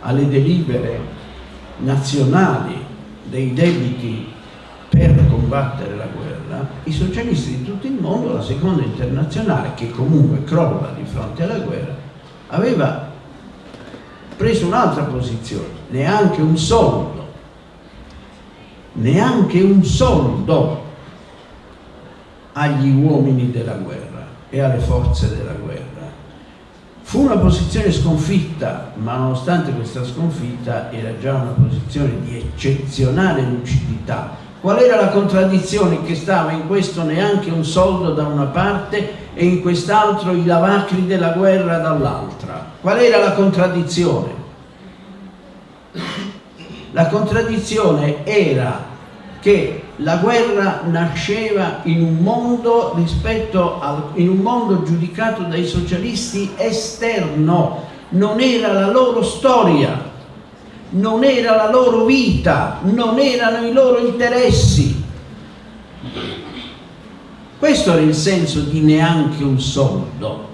alle delibere nazionali dei debiti per combattere la guerra, i socialisti di tutto il mondo, la seconda internazionale, che comunque crolla di fronte alla guerra, aveva preso un'altra posizione, neanche un soldo, neanche un soldo agli uomini della guerra e alle forze della guerra Fu una posizione sconfitta, ma nonostante questa sconfitta era già una posizione di eccezionale lucidità. Qual era la contraddizione che stava in questo neanche un soldo da una parte e in quest'altro i lavacri della guerra dall'altra? Qual era la contraddizione? La contraddizione era che la guerra nasceva in un mondo al, in un mondo giudicato dai socialisti esterno, non era la loro storia, non era la loro vita, non erano i loro interessi. Questo era il senso di neanche un soldo.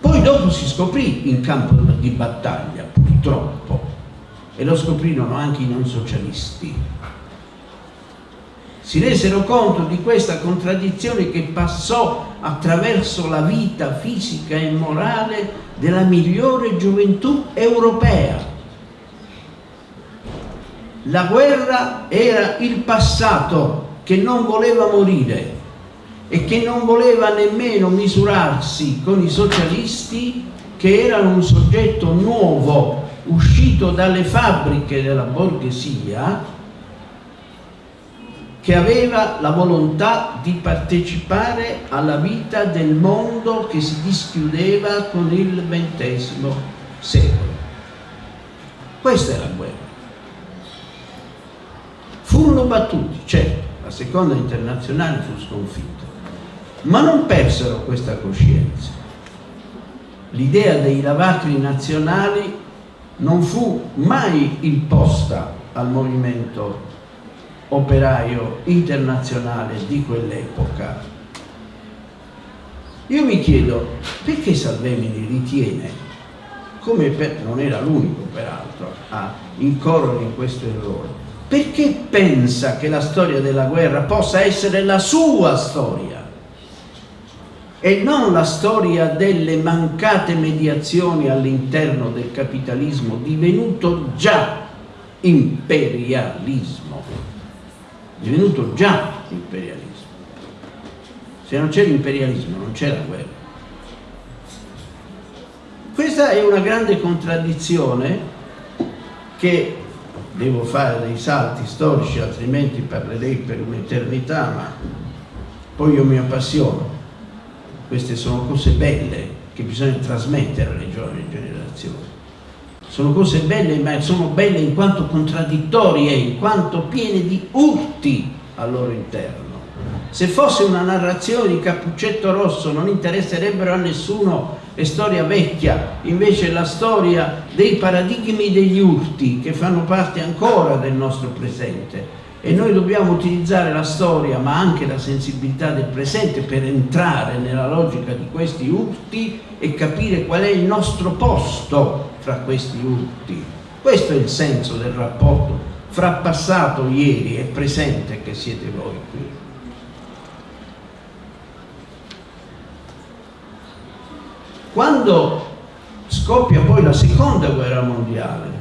Poi dopo si scoprì in campo di battaglia, purtroppo, e lo scoprirono anche i non socialisti si resero conto di questa contraddizione che passò attraverso la vita fisica e morale della migliore gioventù europea. La guerra era il passato che non voleva morire e che non voleva nemmeno misurarsi con i socialisti che erano un soggetto nuovo uscito dalle fabbriche della borghesia che aveva la volontà di partecipare alla vita del mondo che si dischiudeva con il XX secolo. Questa è la guerra. Furono battuti, certo, la seconda internazionale fu sconfitta, ma non persero questa coscienza. L'idea dei lavacri nazionali non fu mai imposta al movimento operaio internazionale di quell'epoca. Io mi chiedo perché Salvemini ritiene, come per, non era l'unico peraltro a incorrere in questo errore, perché pensa che la storia della guerra possa essere la sua storia? e non la storia delle mancate mediazioni all'interno del capitalismo divenuto già imperialismo divenuto già imperialismo. Se non c'è l'imperialismo non c'è la guerra. Questa è una grande contraddizione che devo fare dei salti storici altrimenti parlerei per un'eternità ma poi io mi appassiono. Queste sono cose belle che bisogna trasmettere alle giovani generazioni. Sono cose belle, ma sono belle in quanto contraddittorie, in quanto piene di urti al loro interno. Se fosse una narrazione di Cappuccetto Rosso non interesserebbero a nessuno è storia vecchia, invece la storia dei paradigmi degli urti che fanno parte ancora del nostro presente e noi dobbiamo utilizzare la storia ma anche la sensibilità del presente per entrare nella logica di questi urti e capire qual è il nostro posto fra questi urti. Questo è il senso del rapporto fra passato, ieri e presente che siete voi qui. Quando scoppia poi la seconda guerra mondiale,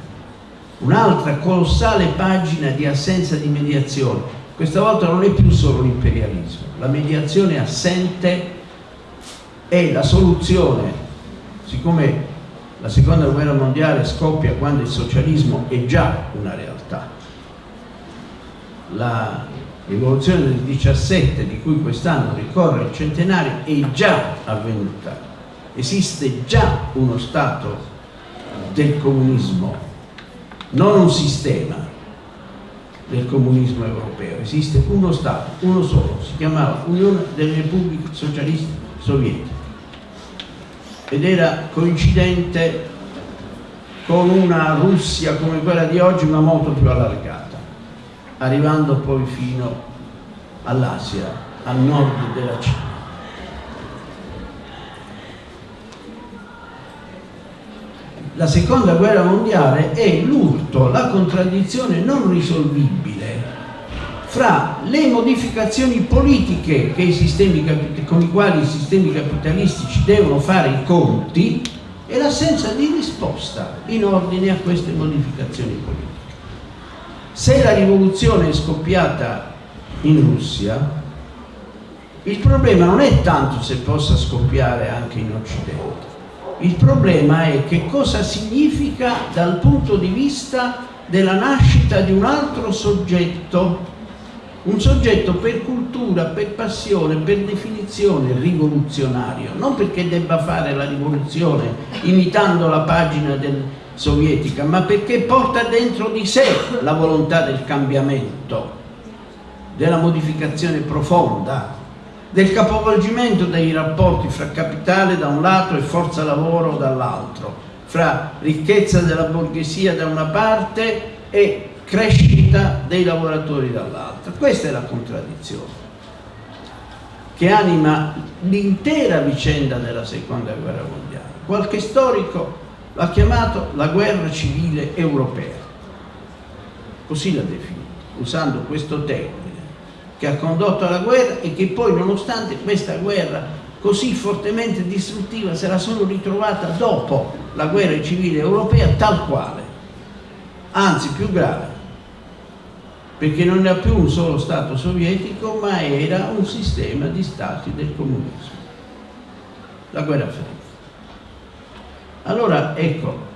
un'altra colossale pagina di assenza di mediazione. Questa volta non è più solo l'imperialismo, la mediazione assente è la soluzione, siccome la seconda guerra mondiale scoppia quando il socialismo è già una realtà. La rivoluzione del 17 di cui quest'anno ricorre il centenario è già avvenuta. Esiste già uno Stato del comunismo non un sistema del comunismo europeo, esiste uno Stato, uno solo, si chiamava Unione delle Repubbliche Socialiste Sovietiche ed era coincidente con una Russia come quella di oggi ma molto più allargata, arrivando poi fino all'Asia, al nord della Cina. la seconda guerra mondiale è l'urto, la contraddizione non risolvibile fra le modificazioni politiche i con i quali i sistemi capitalistici devono fare i conti e l'assenza di risposta in ordine a queste modificazioni politiche. Se la rivoluzione è scoppiata in Russia, il problema non è tanto se possa scoppiare anche in Occidente, il problema è che cosa significa dal punto di vista della nascita di un altro soggetto, un soggetto per cultura, per passione, per definizione rivoluzionario, non perché debba fare la rivoluzione imitando la pagina del, sovietica, ma perché porta dentro di sé la volontà del cambiamento, della modificazione profonda, del capovolgimento dei rapporti fra capitale da un lato e forza lavoro dall'altro, fra ricchezza della borghesia da una parte e crescita dei lavoratori dall'altra. Questa è la contraddizione che anima l'intera vicenda della seconda guerra mondiale. Qualche storico l'ha chiamato la guerra civile europea, così l'ha definita, usando questo termine che ha condotto alla guerra e che poi nonostante questa guerra così fortemente distruttiva se la sono ritrovata dopo la guerra civile europea tal quale, anzi più grave, perché non era più un solo Stato sovietico ma era un sistema di Stati del comunismo, la guerra fredda. Allora ecco,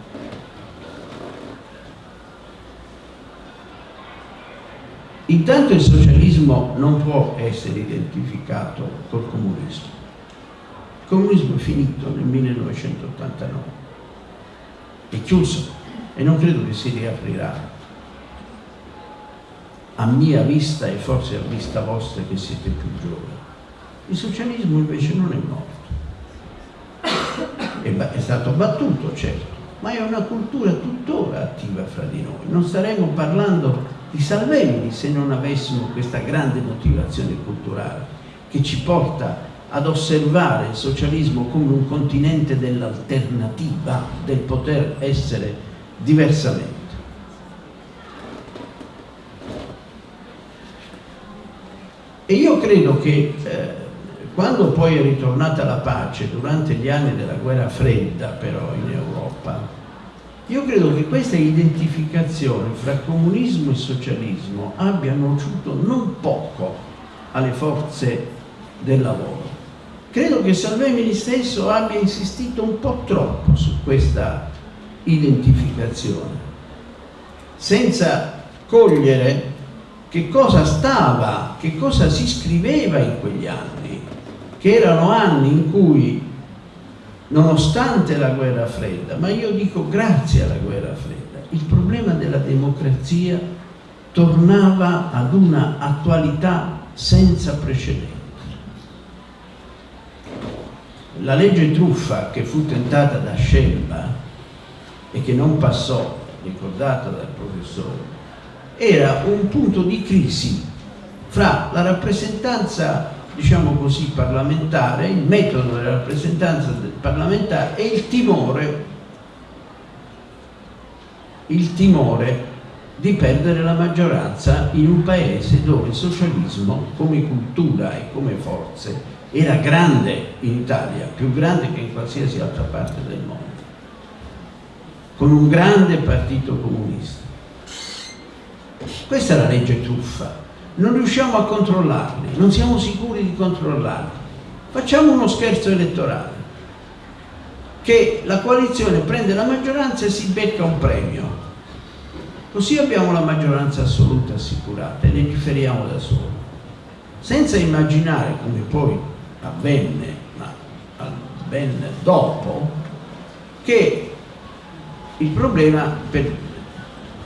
Intanto il socialismo non può essere identificato col comunismo. Il comunismo è finito nel 1989, è chiuso e non credo che si riaprirà. A mia vista e forse a vista vostra che siete più giovani. Il socialismo invece non è morto. È, stato battuto, certo, ma è una cultura tuttora attiva fra di noi. Non staremo parlando di Salvemini se non avessimo questa grande motivazione culturale che ci porta ad osservare il socialismo come un continente dell'alternativa, del poter essere diversamente. E io credo che eh, quando poi è ritornata la pace durante gli anni della guerra fredda però in Europa, io credo che questa identificazione fra comunismo e socialismo abbia nociuto non poco alle forze del lavoro. Credo che Salvemini stesso abbia insistito un po' troppo su questa identificazione, senza cogliere che cosa stava, che cosa si scriveva in quegli anni, che erano anni in cui, nonostante la guerra fredda, ma io dico grazie alla guerra fredda, il problema della democrazia tornava ad una attualità senza precedenti. La legge truffa che fu tentata da Scelba e che non passò, ricordata dal professore, era un punto di crisi fra la rappresentanza, diciamo così, parlamentare, il metodo della rappresentanza parlamentare e il timore, il timore di perdere la maggioranza in un paese dove il socialismo come cultura e come forze era grande in Italia, più grande che in qualsiasi altra parte del mondo, con un grande partito comunista. Questa è la legge truffa. Non riusciamo a controllarli, non siamo sicuri di controllarli. Facciamo uno scherzo elettorale, che la coalizione prende la maggioranza e si becca un premio. Così abbiamo la maggioranza assoluta assicurata e legiferiamo da soli. Senza immaginare, come poi avvenne, ma ben dopo, che il problema per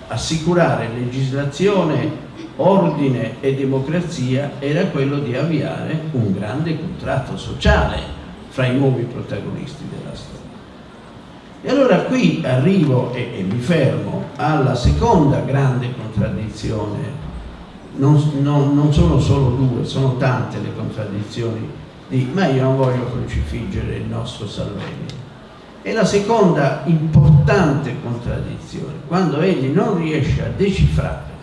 assicurare legislazione, ordine e democrazia era quello di avviare un grande contratto sociale fra i nuovi protagonisti della storia. E allora qui arrivo e, e mi fermo alla seconda grande contraddizione, non, non, non sono solo due, sono tante le contraddizioni, di, ma io non voglio crocifiggere il nostro Salvini e la seconda importante contraddizione, quando egli non riesce a decifrare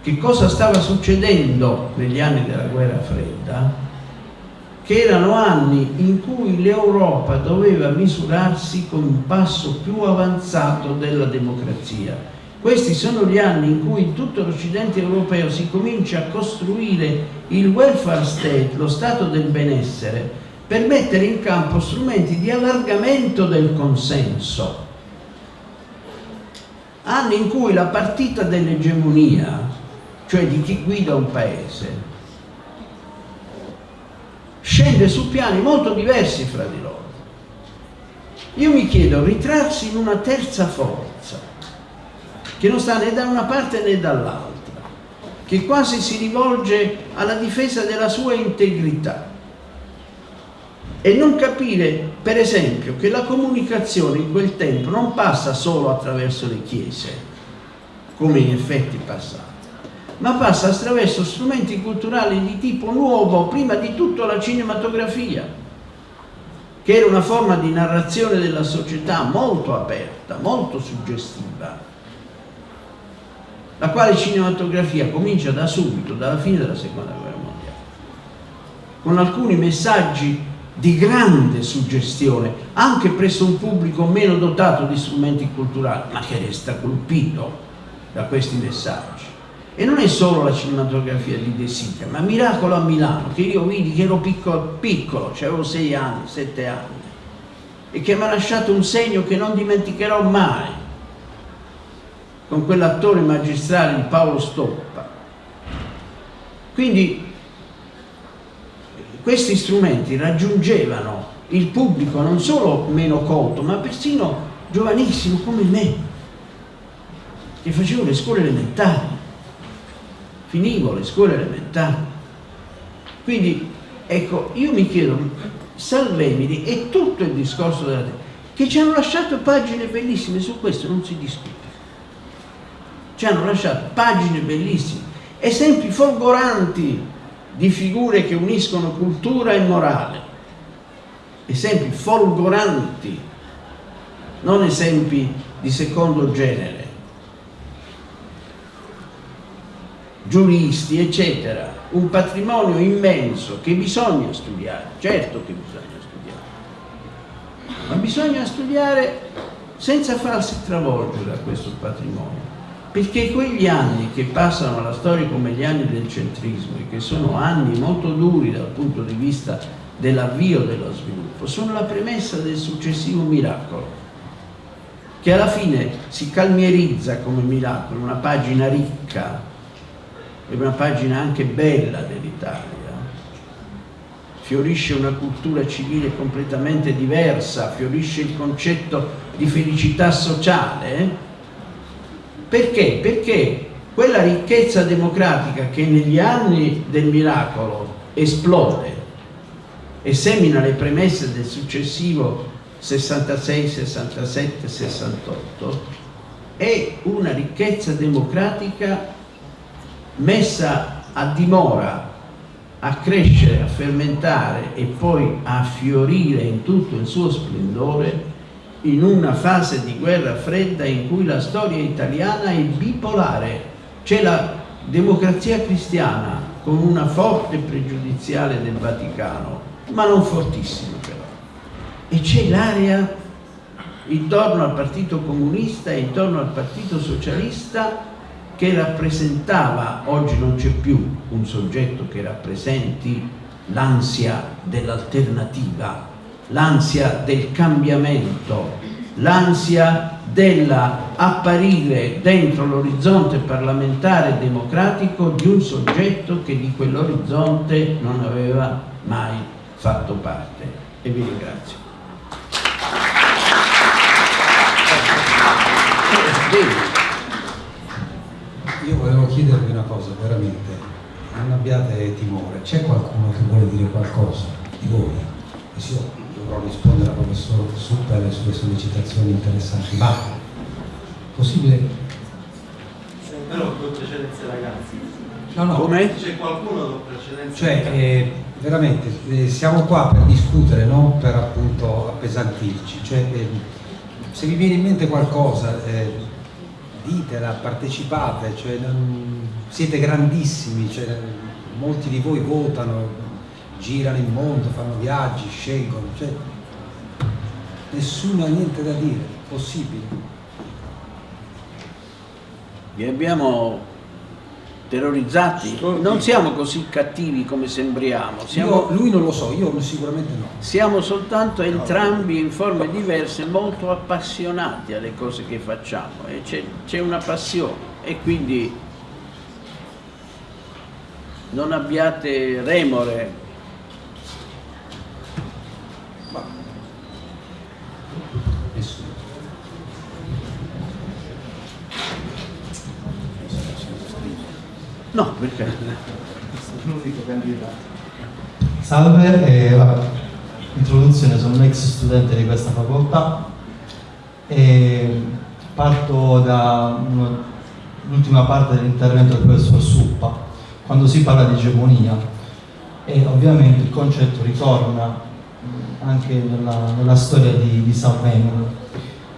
che cosa stava succedendo negli anni della guerra fredda, che erano anni in cui l'Europa doveva misurarsi con un passo più avanzato della democrazia. Questi sono gli anni in cui tutto l'Occidente europeo si comincia a costruire il welfare state, lo stato del benessere, per mettere in campo strumenti di allargamento del consenso. Anni in cui la partita dell'egemonia, cioè di chi guida un paese, scende su piani molto diversi fra di loro. Io mi chiedo, ritrarsi in una terza forza, che non sta né da una parte né dall'altra, che quasi si rivolge alla difesa della sua integrità, e non capire, per esempio, che la comunicazione in quel tempo non passa solo attraverso le chiese, come in effetti passava, ma passa attraverso strumenti culturali di tipo nuovo, prima di tutto la cinematografia, che era una forma di narrazione della società molto aperta, molto suggestiva, la quale cinematografia comincia da subito, dalla fine della seconda guerra mondiale, con alcuni messaggi di grande suggestione anche presso un pubblico meno dotato di strumenti culturali ma che resta colpito da questi messaggi. E non è solo la cinematografia di De Sica ma Miracolo a Milano che io vidi che ero piccolo, piccolo avevo sei anni, sette anni e che mi ha lasciato un segno che non dimenticherò mai con quell'attore magistrale Paolo Stoppa. Quindi questi strumenti raggiungevano il pubblico non solo meno colto, ma persino giovanissimo come me, che facevo le scuole elementari, finivo le scuole elementari. Quindi, ecco, io mi chiedo, Salvemini e tutto il discorso della terra, che ci hanno lasciato pagine bellissime, su questo non si discute. Ci hanno lasciato pagine bellissime, esempi folgoranti di figure che uniscono cultura e morale, esempi folgoranti, non esempi di secondo genere. giuristi, eccetera, un patrimonio immenso che bisogna studiare, certo che bisogna studiare, ma bisogna studiare senza farsi travolgere da questo patrimonio, perché quegli anni che passano alla storia come gli anni del centrismo e che sono anni molto duri dal punto di vista dell'avvio dello sviluppo, sono la premessa del successivo miracolo che alla fine si calmierizza come miracolo, una pagina ricca e una pagina anche bella dell'Italia. Fiorisce una cultura civile completamente diversa, fiorisce il concetto di felicità sociale. Perché? Perché quella ricchezza democratica che negli anni del miracolo esplode e semina le premesse del successivo 66, 67, 68 è una ricchezza democratica messa a dimora a crescere, a fermentare e poi a fiorire in tutto il suo splendore in una fase di guerra fredda in cui la storia italiana è bipolare. C'è la democrazia cristiana con una forte pregiudiziale del Vaticano, ma non fortissima però. E c'è l'area intorno al Partito Comunista e intorno al Partito Socialista che rappresentava, oggi non c'è più un soggetto che rappresenti l'ansia dell'alternativa, l'ansia del cambiamento, l'ansia dell'apparire dentro l'orizzonte parlamentare democratico di un soggetto che di quell'orizzonte non aveva mai fatto parte. E vi ringrazio. Io volevo chiedervi una cosa, veramente, non abbiate timore, c'è qualcuno che vuole dire qualcosa di voi? Dovrò rispondere al professor Super e sulle sollecitazioni interessanti, ma possibile? Però con precedenze ragazzi. No, no. Come? C'è qualcuno con precedenze Cioè, eh, veramente, eh, siamo qua per discutere, non per appunto appesantirci. Cioè, eh, se vi viene in mente qualcosa, eh, ditela, partecipate, cioè, non, siete grandissimi, cioè, molti di voi votano, girano il mondo, fanno viaggi, scelgono, cioè, nessuno ha niente da dire, possibile. Vi abbiamo terrorizzati? Non siamo così cattivi come sembriamo, siamo, Io, lui non lo so, io sicuramente no. siamo soltanto entrambi in forme diverse molto appassionati alle cose che facciamo e c'è una passione e quindi non abbiate remore no. Perché? Salve, eh, vabbè, introduzione, sono un ex studente di questa facoltà e parto dall'ultima parte dell'intervento del professor Suppa, quando si parla di egemonia. E ovviamente il concetto ritorna mh, anche nella, nella storia di, di Salvemini.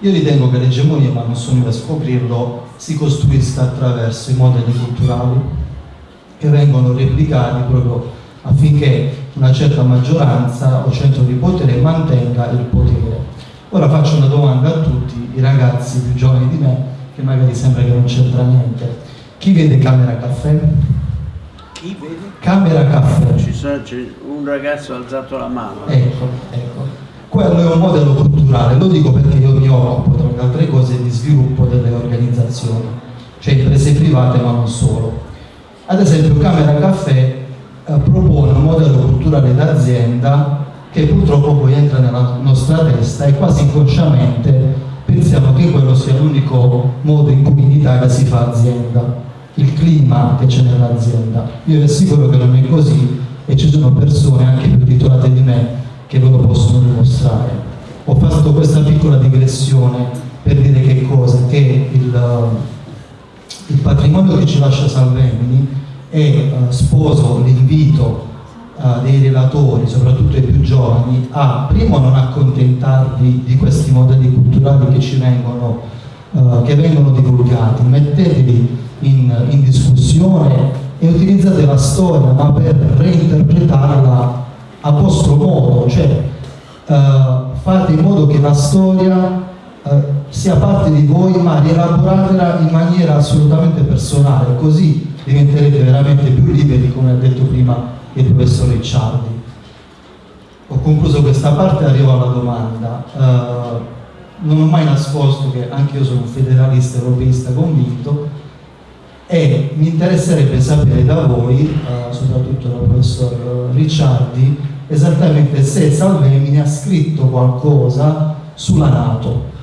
Io ritengo che l'egemonia, ma non sono io a scoprirlo, si costruisca attraverso i modelli culturali che vengono replicati proprio affinché una certa maggioranza o centro di potere mantenga il potere. Ora faccio una domanda a tutti i ragazzi più giovani di me, che magari sembra che non c'entra niente. Chi vede Camera Caffè? chi vede? Camera Caffè. Ci sono- un ragazzo ha alzato la mano Ecco, ecco. Quello è un modello culturale, lo dico perché io mi occupo, tra le altre cose, di sviluppo delle organizzazioni, cioè imprese private ma non solo. Ad esempio Camera Caffè eh, propone un modello culturale d'azienda che purtroppo poi entra nella nostra testa e quasi inconsciamente pensiamo che quello sia l'unico modo in cui in Italia si fa azienda, il clima che c'è nell'azienda. Io vi assicuro che non è così e ci sono persone anche più titolate di me che ve lo possono dimostrare. Ho fatto questa piccola digressione per dire che cosa? Che il, il patrimonio che ci lascia Salvemini e eh, sposo l'invito eh, dei relatori, soprattutto i più giovani, a primo non accontentarvi di questi modelli culturali che ci vengono, eh, che vengono divulgati, mettetevi in, in discussione e utilizzate la storia ma per reinterpretarla a vostro modo, cioè eh, fate in modo che la storia eh, sia parte di voi ma rielaboratela in maniera assolutamente personale, così diventerete veramente più liberi come ha detto prima il professor Ricciardi. Ho concluso questa parte e arrivo alla domanda. Uh, non ho mai nascosto che anche io sono un federalista europeista convinto e mi interesserebbe sapere da voi, uh, soprattutto dal professor Ricciardi, esattamente se Salvemini ha scritto qualcosa sulla Nato.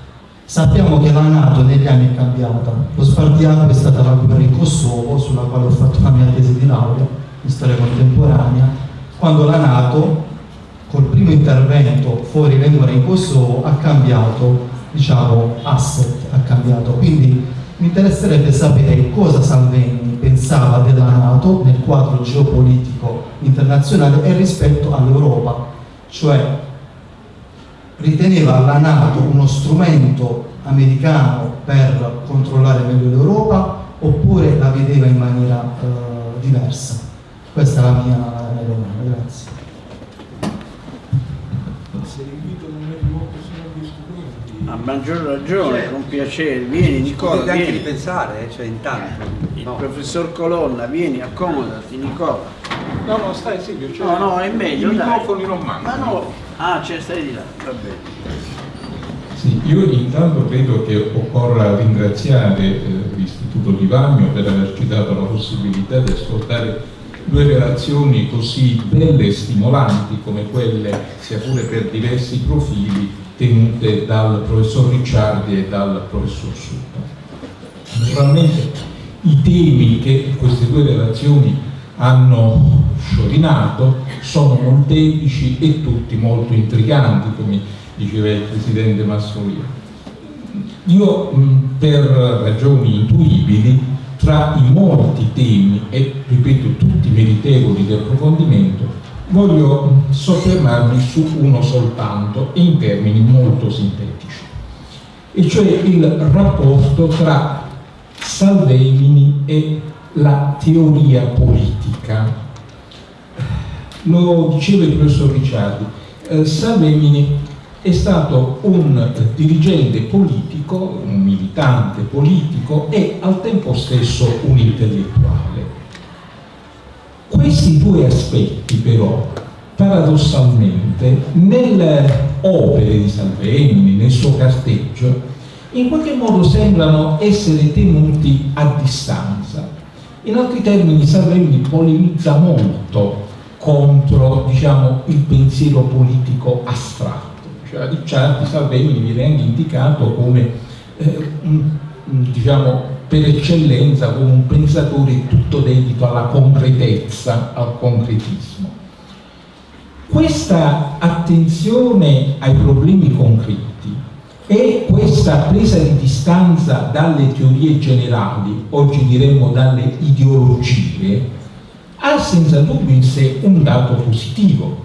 Sappiamo che la Nato negli anni è cambiata, lo spartiacque è stata la guerra in Kosovo, sulla quale ho fatto la mia tesi di laurea in storia contemporanea, quando la Nato col primo intervento fuori le mura in Kosovo ha cambiato diciamo, asset, ha cambiato. Quindi mi interesserebbe sapere cosa Salvini pensava della Nato nel quadro geopolitico internazionale e rispetto all'Europa, cioè riteneva la Nato uno strumento americano per controllare meglio l'Europa oppure la vedeva in maniera eh, diversa? Questa è la mia, domanda, grazie. A maggior ragione, cioè, con piacere. Vieni Nicola, vieni. anche ripensare, cioè intanto. Il no. professor Colonna, vieni, accomodati Nicola. No, no, stai Silvio, cioè, no, no, è meglio, I dai. microfoni non mancano. Ma no, ah, cioè stai di là, va bene. Sì, io intanto credo che occorra ringraziare eh, l'Istituto di Vagno per averci dato la possibilità di ascoltare due relazioni così belle e stimolanti come quelle, sia pure per diversi profili, tenute dal professor Ricciardi e dal professor Suppa. Naturalmente i temi che queste due relazioni hanno sciorinato sono molteplici e tutti molto intriganti, come diceva il presidente Massolino. Io per ragioni intuibili tra i molti temi e ripeto tutti meritevoli di approfondimento voglio soffermarmi su uno soltanto in termini molto sintetici e cioè il rapporto tra Salvemini e la teoria politica lo diceva il professor Ricciardi eh, Salvemini è stato un dirigente politico, un militante politico e al tempo stesso un intellettuale. Questi due aspetti però, paradossalmente, nelle opere di Salvemini, nel suo carteggio, in qualche modo sembrano essere tenuti a distanza. In altri termini Salvemini polemizza molto contro diciamo, il pensiero politico astratto cioè Ricciardi Salvemini viene anche indicato come eh, diciamo per eccellenza come un pensatore tutto dedito alla concretezza, al concretismo. Questa attenzione ai problemi concreti e questa presa di distanza dalle teorie generali, oggi diremmo dalle ideologie, ha senza dubbio in sé un dato positivo,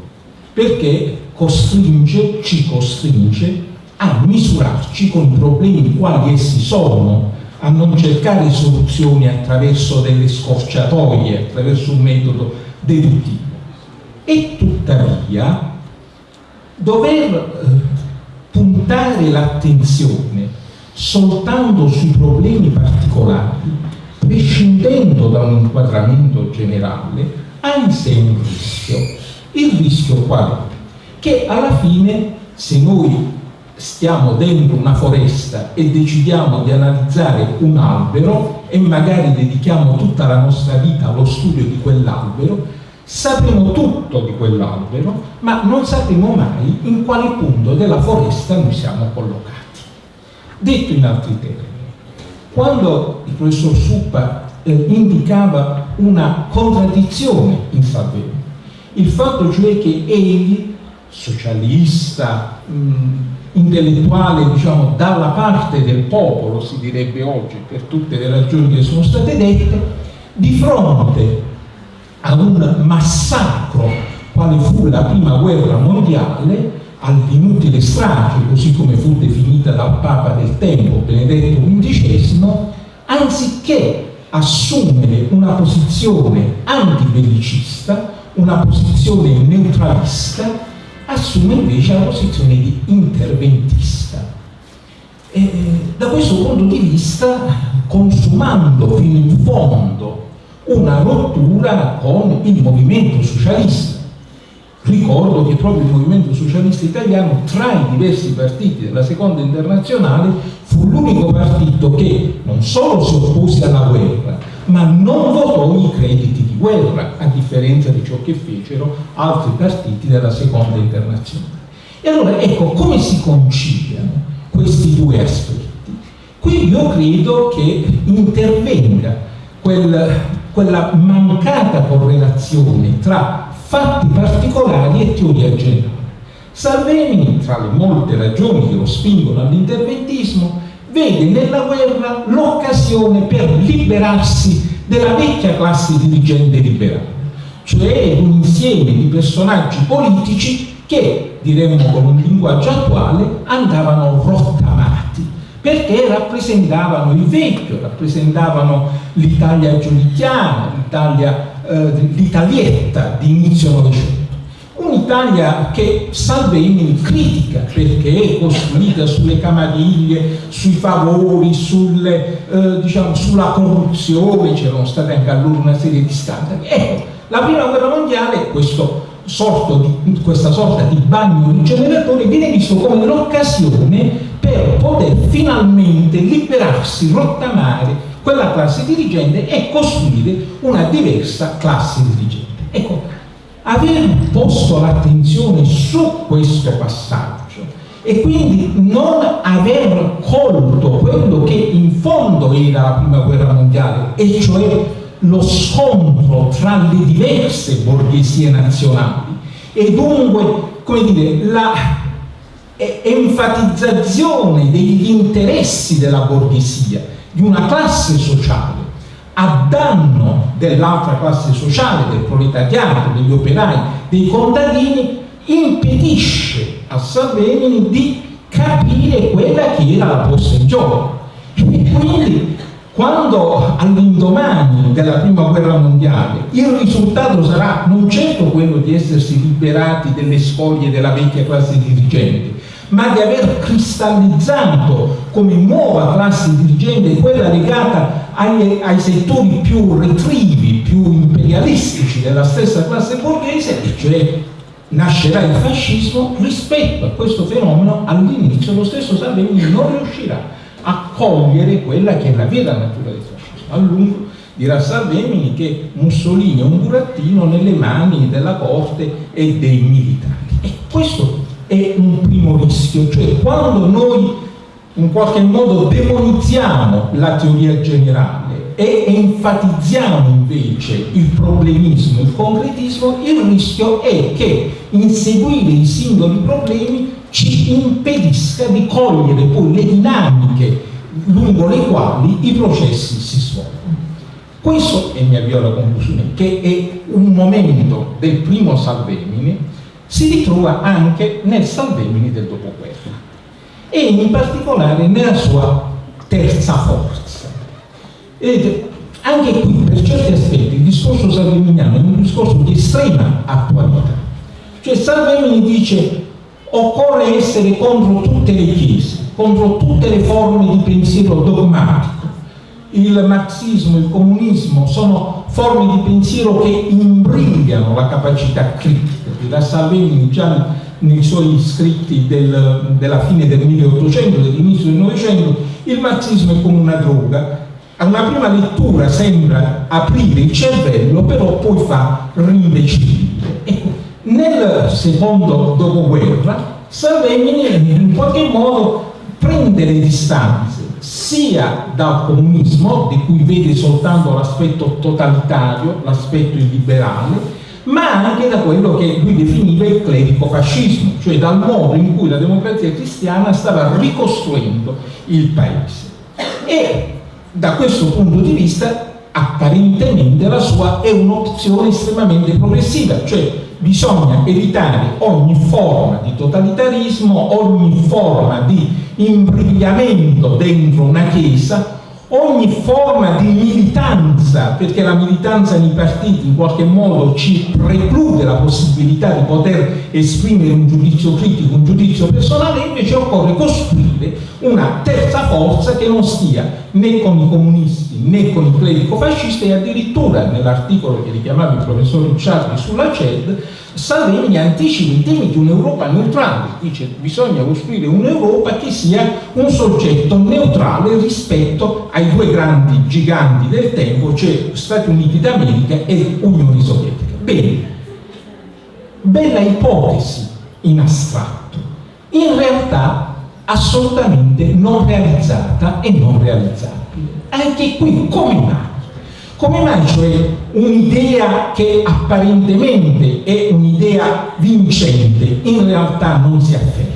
perché costringe, ci costringe a misurarci con i problemi quali essi sono, a non cercare soluzioni attraverso delle scorciatoie, attraverso un metodo deduttivo. E tuttavia dover eh, puntare l'attenzione soltanto sui problemi particolari, prescindendo da un inquadramento generale, ha in sé un rischio. Il rischio qual è? che alla fine se noi stiamo dentro una foresta e decidiamo di analizzare un albero e magari dedichiamo tutta la nostra vita allo studio di quell'albero, sapremo tutto di quell'albero, ma non sapremo mai in quale punto della foresta noi siamo collocati. Detto in altri termini, quando il professor Suppa eh, indicava una contraddizione in Salvini, il fatto cioè che egli socialista, mh, intellettuale, diciamo, dalla parte del popolo, si direbbe oggi, per tutte le ragioni che sono state dette, di fronte a un massacro quale fu la prima guerra mondiale, all'inutile strage, così come fu definita dal Papa del tempo, Benedetto XV, anziché assumere una posizione antibellicista, una posizione neutralista, assume invece la posizione di interventista. E da questo punto di vista, consumando fino in fondo una rottura con il movimento socialista, Ricordo che proprio il movimento socialista italiano, tra i diversi partiti della seconda internazionale, fu l'unico partito che non solo si oppose alla guerra, ma non votò i crediti di guerra, a differenza di ciò che fecero altri partiti della seconda internazionale. E allora ecco come si conciliano questi due aspetti. Qui io credo che intervenga quel, quella mancata correlazione tra fatti particolari e teoria generale. Salvini, tra le molte ragioni che lo spingono all'interventismo, vede nella guerra l'occasione per liberarsi della vecchia classe dirigente liberale, cioè un insieme di personaggi politici che, diremmo con un linguaggio attuale, andavano rottamati, perché rappresentavano il vecchio, rappresentavano l'Italia l'Italia eh, l'Italietta di inizio Novecento. Un'Italia che Salvini critica perché è costruita sulle camariglie, sui favori, sulle, eh, diciamo, sulla corruzione, c'erano state anche allora una serie di standard. Ecco, la prima guerra mondiale, di, questa sorta di bagno rigeneratore, viene visto come l'occasione per poter finalmente liberarsi, rottamare quella classe dirigente e costruire una diversa classe dirigente. Ecco, aver posto l'attenzione su questo passaggio e quindi non aver colto quello che in fondo era la prima guerra mondiale, e cioè lo scontro tra le diverse borghesie nazionali e dunque, come dire, la enfatizzazione degli interessi della borghesia di una classe sociale a danno dell'altra classe sociale, del proletariato, degli operai, dei contadini, impedisce a Salvini di capire quella che era la posta in gioco. E quindi quando all'indomani della prima guerra mondiale il risultato sarà non certo quello di essersi liberati delle spoglie della vecchia classe dirigente, ma di aver cristallizzato come nuova classe dirigente quella legata ai, ai settori più retrivi, più imperialistici della stessa classe borghese, e cioè nascerà il fascismo, rispetto a questo fenomeno all'inizio lo stesso Salvini non riuscirà a cogliere quella che è la vera natura del fascismo. A lungo dirà Salvini che Mussolini è un burattino nelle mani della corte e dei militari. E questo è un primo rischio, cioè quando noi in qualche modo demonizziamo la teoria generale e enfatizziamo invece il problemismo, il concretismo, il rischio è che inseguire i singoli problemi ci impedisca di cogliere poi le dinamiche lungo le quali i processi si svolgono. Questo, e mi avvio alla conclusione, che è un momento del primo Salvemini si ritrova anche nel Salvemini del dopoguerra e in particolare nella sua terza forza. Ed anche qui, per certi aspetti, il discorso salveminiano è un discorso di estrema attualità. Cioè Salvemini dice occorre essere contro tutte le chiese, contro tutte le forme di pensiero dogmatico. Il marxismo, il comunismo sono forme di pensiero che imbrigliano la capacità critica da Salvini già nei suoi scritti del, della fine del 1800, dell'inizio del Novecento, il marxismo è come una droga. A una prima lettura sembra aprire il cervello, però poi fa rimbecillire. Ecco, nel secondo dopoguerra, Salvini in qualche modo prende le distanze sia dal comunismo, di cui vede soltanto l'aspetto totalitario, l'aspetto illiberale, ma anche da quello che lui definiva il clerico-fascismo, cioè dal modo in cui la democrazia cristiana stava ricostruendo il paese. E da questo punto di vista, apparentemente, la sua è un'opzione estremamente progressiva, cioè bisogna evitare ogni forma di totalitarismo, ogni forma di imbrigliamento dentro una chiesa, ogni forma di militanza, perché la militanza nei partiti in qualche modo ci preclude la possibilità di poter esprimere un giudizio critico, un giudizio personale, invece occorre costruire una terza forza che non stia né con i comunisti né con i clerico-fascisti e addirittura nell'articolo che richiamava il professor Ricciardi sulla CED Salvini anticipa i temi di un'Europa neutrale, dice bisogna costruire un'Europa che sia un soggetto neutrale rispetto ai due grandi giganti del tempo, cioè Stati Uniti d'America e Unione Sovietica. Bene, bella ipotesi in astratto, in realtà assolutamente non realizzata e non realizzabile. Anche qui come mai? Come mai cioè un'idea che apparentemente è un'idea vincente in realtà non si afferma?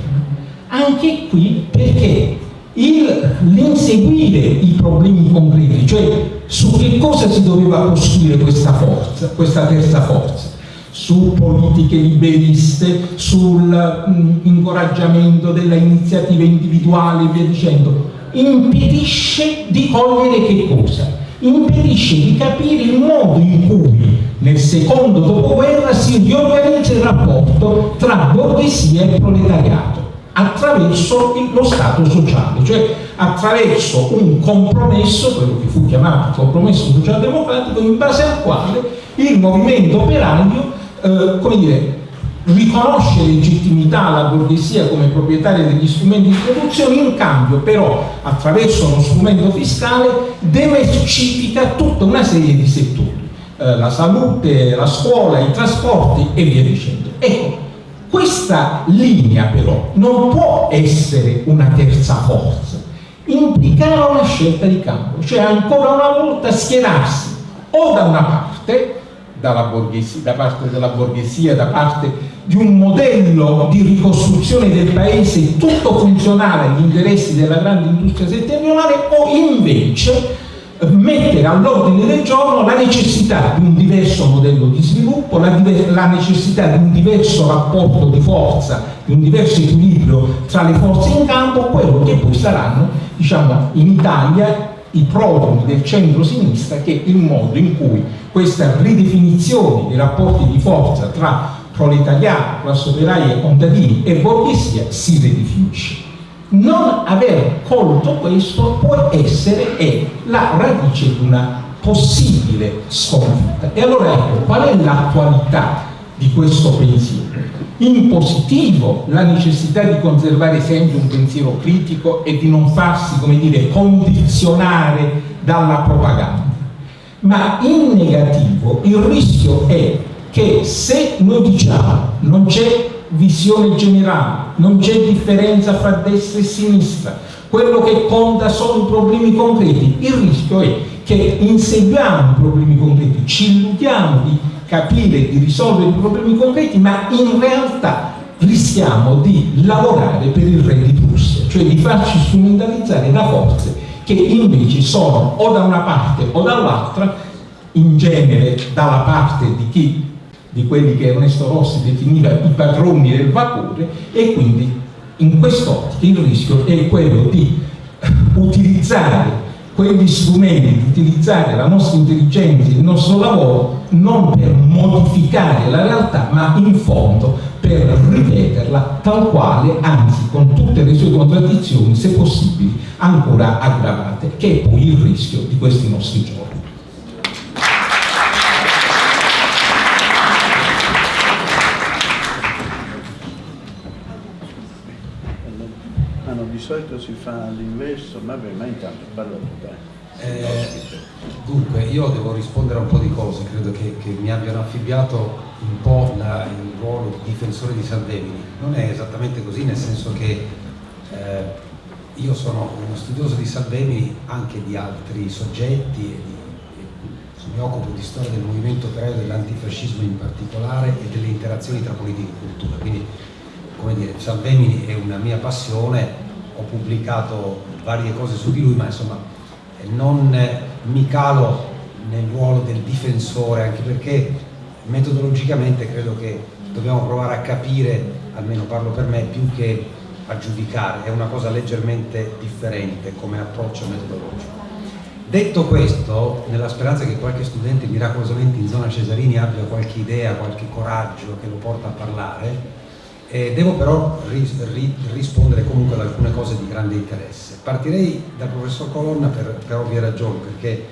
Anche qui perché l'inseguire i problemi concreti, cioè su che cosa si doveva costruire questa forza, questa terza forza? Su politiche liberiste, sull'incoraggiamento mm, della iniziativa individuale e via dicendo, impedisce di cogliere che cosa? impedisce di capire il modo in cui nel secondo dopoguerra si riorganizza il rapporto tra borghesia e proletariato attraverso lo Stato sociale, cioè attraverso un compromesso, quello che fu chiamato compromesso socialdemocratico, in base al quale il movimento operaio, eh, come dire, riconosce legittimità alla borghesia come proprietaria degli strumenti di produzione, in cambio però attraverso uno strumento fiscale diversifica tutta una serie di settori, eh, la salute, la scuola, i trasporti e via dicendo. Ecco, questa linea però non può essere una terza forza, implicherà una scelta di campo, cioè ancora una volta schierarsi o da una parte da parte della borghesia, da parte di un modello di ricostruzione del paese tutto funzionale agli interessi della grande industria settentrionale o invece mettere all'ordine del giorno la necessità di un diverso modello di sviluppo, la, la, necessità di un diverso rapporto di forza, di un diverso equilibrio tra le forze in campo, quello che poi saranno diciamo, in Italia i prodromi del centro-sinistra che il modo in cui questa ridefinizione dei rapporti di forza tra proletariato, classe operaia, contadini e borghesia si ridefinisce. Non aver colto questo può essere è la radice di una possibile sconfitta. E allora ecco, qual è l'attualità di questo pensiero? In positivo la necessità di conservare sempre un pensiero critico e di non farsi, come dire, condizionare dalla propaganda. Ma in negativo il rischio è che se noi diciamo non c'è visione generale, non c'è differenza fra destra e sinistra, quello che conta sono i problemi concreti, il rischio è che inseguiamo i problemi concreti, ci illudiamo di capire, di risolvere i problemi concreti, ma in realtà rischiamo di lavorare per il re di Prussia, cioè di farci strumentalizzare da forze che invece sono o da una parte o dall'altra, in genere dalla parte di chi di quelli che Ernesto Rossi definiva i padroni del vapore e quindi in quest'ottica il rischio è quello di utilizzare quegli strumenti, utilizzare la nostra intelligenza, il nostro lavoro non per modificare la realtà ma in fondo per ripeterla tal quale, anzi con tutte le sue contraddizioni, se possibili, ancora aggravate, che è poi il rischio di questi nostri giorni. Solito si fa l'inverso, vabbè, ma intanto parlo tu dai. Eh, dunque, io devo rispondere a un po' di cose, credo che, che mi abbiano affibbiato un po' la, il ruolo di difensore di Salvemini. Non è esattamente così, nel senso che eh, io sono uno studioso di Salvemini, anche di altri soggetti, e di, mi occupo di storia del movimento operaio dell'antifascismo in particolare e delle interazioni tra politica e cultura. Quindi, come dire, Salvemini è una mia passione ho pubblicato varie cose su di lui, ma insomma non mi calo nel ruolo del difensore, anche perché metodologicamente credo che dobbiamo provare a capire, almeno parlo per me, più che a giudicare, è una cosa leggermente differente come approccio metodologico. Detto questo, nella speranza che qualche studente miracolosamente in zona Cesarini abbia qualche idea, qualche coraggio che lo porta a parlare, eh, devo però ris ri rispondere comunque ad alcune cose di grande interesse. Partirei dal professor Colonna per, per ovvie ragioni, perché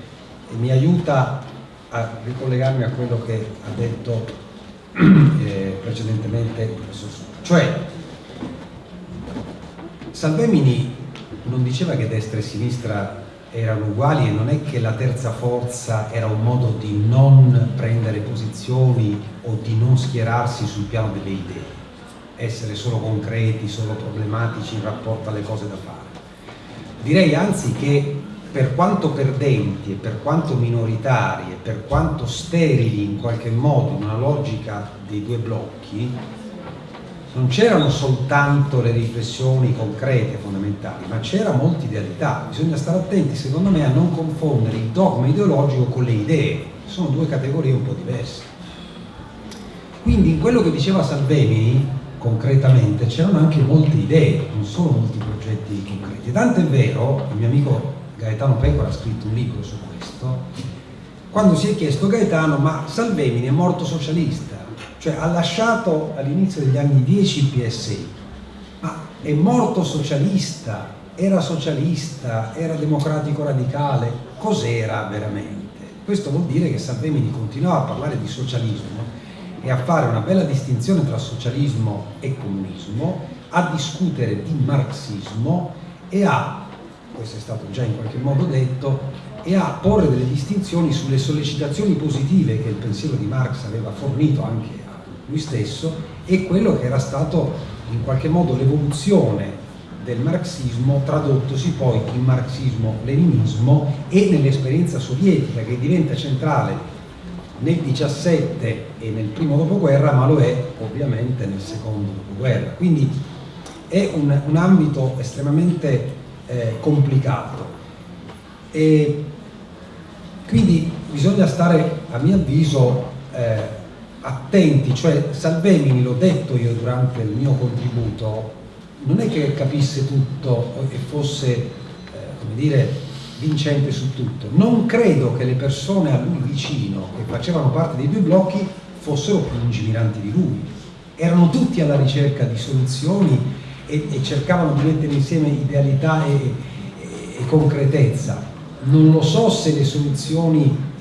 mi aiuta a ricollegarmi a quello che ha detto eh, precedentemente il professor Succo. Cioè, Salvemini non diceva che destra e sinistra erano uguali e non è che la terza forza era un modo di non prendere posizioni o di non schierarsi sul piano delle idee essere solo concreti, solo problematici in rapporto alle cose da fare. Direi anzi che per quanto perdenti e per quanto minoritari e per quanto sterili in qualche modo in una logica dei due blocchi, non c'erano soltanto le riflessioni concrete fondamentali, ma c'era molta idealità. Bisogna stare attenti, secondo me, a non confondere il dogma ideologico con le idee. Sono due categorie un po' diverse. Quindi in quello che diceva Salvini, concretamente c'erano anche molte idee, non solo molti progetti concreti. Tanto è vero, il mio amico Gaetano Pecora ha scritto un libro su questo, quando si è chiesto Gaetano, ma Salvemini è morto socialista, cioè ha lasciato all'inizio degli anni 10 il PSI, ma è morto socialista, era socialista, era democratico radicale, cos'era veramente? Questo vuol dire che Salvemini continuava a parlare di socialismo e a fare una bella distinzione tra socialismo e comunismo, a discutere di marxismo e a, questo è stato già in qualche modo detto, e a porre delle distinzioni sulle sollecitazioni positive che il pensiero di Marx aveva fornito anche a lui stesso e quello che era stato in qualche modo l'evoluzione del marxismo tradottosi poi in marxismo-leninismo e nell'esperienza sovietica che diventa centrale nel 17 e nel primo dopoguerra, ma lo è ovviamente nel secondo dopoguerra. Quindi è un, un ambito estremamente eh, complicato. E quindi bisogna stare, a mio avviso, eh, attenti, cioè Salvemini, l'ho detto io durante il mio contributo, non è che capisse tutto e fosse, eh, come dire, vincente su tutto. Non credo che le persone a lui vicino, che facevano parte dei due blocchi, fossero più lungimiranti di lui. Erano tutti alla ricerca di soluzioni e, e cercavano di mettere insieme idealità e, e, e concretezza. Non lo so se le soluzioni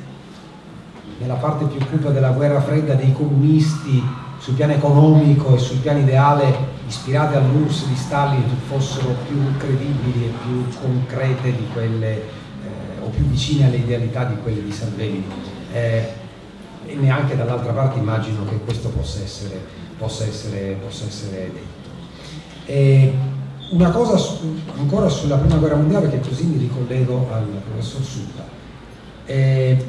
nella parte più cupa della guerra fredda dei comunisti sul piano economico e sul piano ideale ispirate all'URSS di Stalin fossero più credibili e più concrete di quelle eh, o più vicine alle idealità di quelle di Salvini. Eh, e neanche dall'altra parte immagino che questo possa essere, possa essere, possa essere detto. E una cosa su, ancora sulla prima guerra mondiale perché così mi ricollego al professor Sutta. Eh,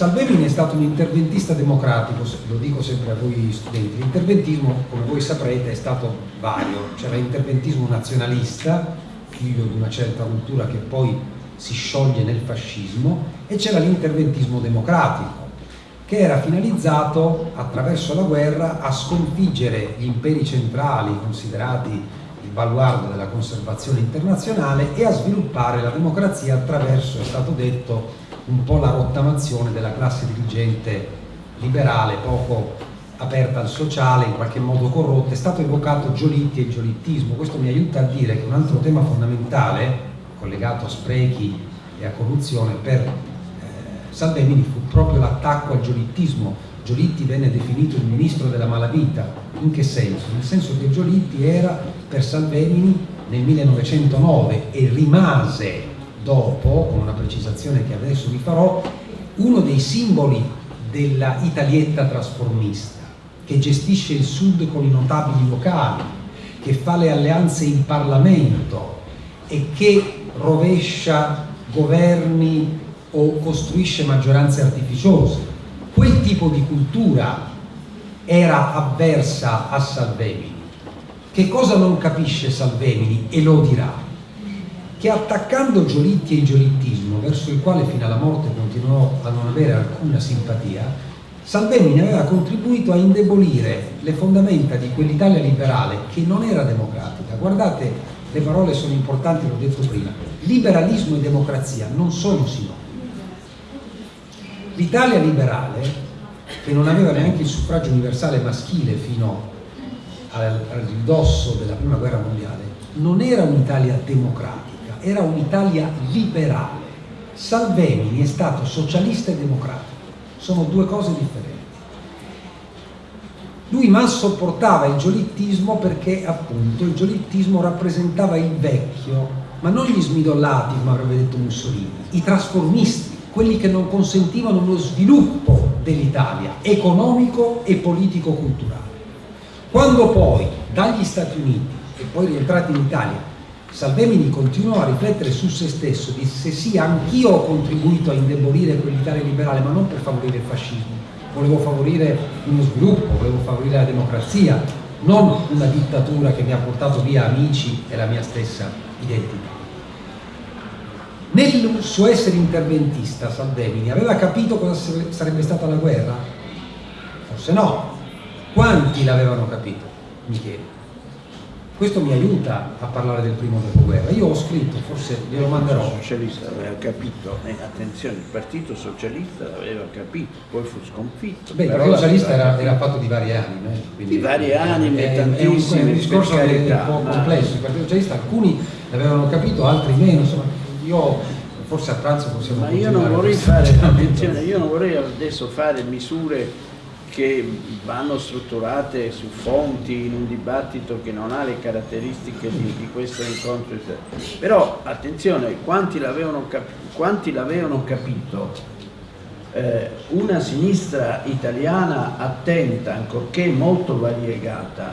Salvemini è stato un interventista democratico, lo dico sempre a voi studenti, l'interventismo come voi saprete è stato vario, c'era l'interventismo nazionalista, figlio di una certa cultura che poi si scioglie nel fascismo e c'era l'interventismo democratico che era finalizzato attraverso la guerra a sconfiggere gli imperi centrali considerati il baluardo della conservazione internazionale e a sviluppare la democrazia attraverso, è stato detto, un po' la rottamazione della classe dirigente liberale, poco aperta al sociale, in qualche modo corrotta, è stato evocato Giolitti e il giolittismo. Questo mi aiuta a dire che un altro tema fondamentale, collegato a sprechi e a corruzione, per eh, Salvemini fu proprio l'attacco al giolittismo. Giolitti venne definito il ministro della malavita. In che senso? Nel senso che Giolitti era per Salvemini nel 1909 e rimase dopo, con una precisazione che adesso vi farò, uno dei simboli della Italietta trasformista, che gestisce il Sud con i notabili locali, che fa le alleanze in Parlamento e che rovescia governi o costruisce maggioranze artificiose. Quel tipo di cultura era avversa a Salvemini. Che cosa non capisce Salvemini e lo dirà? Che attaccando Giolitti e il giolittismo, verso il quale fino alla morte continuò a non avere alcuna simpatia, Salvemini aveva contribuito a indebolire le fondamenta di quell'Italia liberale che non era democratica. Guardate le parole sono importanti, l'ho detto prima. Liberalismo e democrazia non sono sinonimi. L'Italia liberale, che non aveva neanche il suffragio universale maschile fino al, ridosso della prima guerra mondiale, non era un'Italia democratica, era un'Italia liberale. Salvemini è stato socialista e democratico, sono due cose differenti. Lui mal sopportava il giolittismo perché appunto il giolittismo rappresentava il vecchio, ma non gli smidollati come avrebbe detto Mussolini, i trasformisti, quelli che non consentivano lo sviluppo dell'Italia economico e politico-culturale. Quando poi dagli Stati Uniti e poi rientrati in Italia Salvemini continuò a riflettere su se stesso, disse sì, anch'io ho contribuito a indebolire quell'Italia liberale, ma non per favorire il fascismo, volevo favorire uno sviluppo, volevo favorire la democrazia, non una dittatura che mi ha portato via amici e la mia stessa identità. Nel suo essere interventista, Salvemini aveva capito cosa sarebbe stata la guerra? Forse no. Quanti l'avevano capito? Mi chiedo. Questo mi aiuta a parlare del primo dopoguerra. Io ho scritto, forse glielo manderò. Il socialista aveva capito, eh, attenzione, il partito socialista l'aveva capito, poi fu sconfitto. Beh, il partito socialista era, era, fatto di varie anime. Eh, di varie anime, è, tantissime. È un, è un discorso un po' complesso. Il partito socialista, alcuni l'avevano capito, altri meno. Insomma, io forse a pranzo possiamo Ma io non vorrei fare, attenzione, io non vorrei adesso fare misure che vanno strutturate su fonti in un dibattito che non ha le caratteristiche di, di questo incontro. Però attenzione, quanti l'avevano cap capito? Eh, una sinistra italiana attenta, ancorché molto variegata,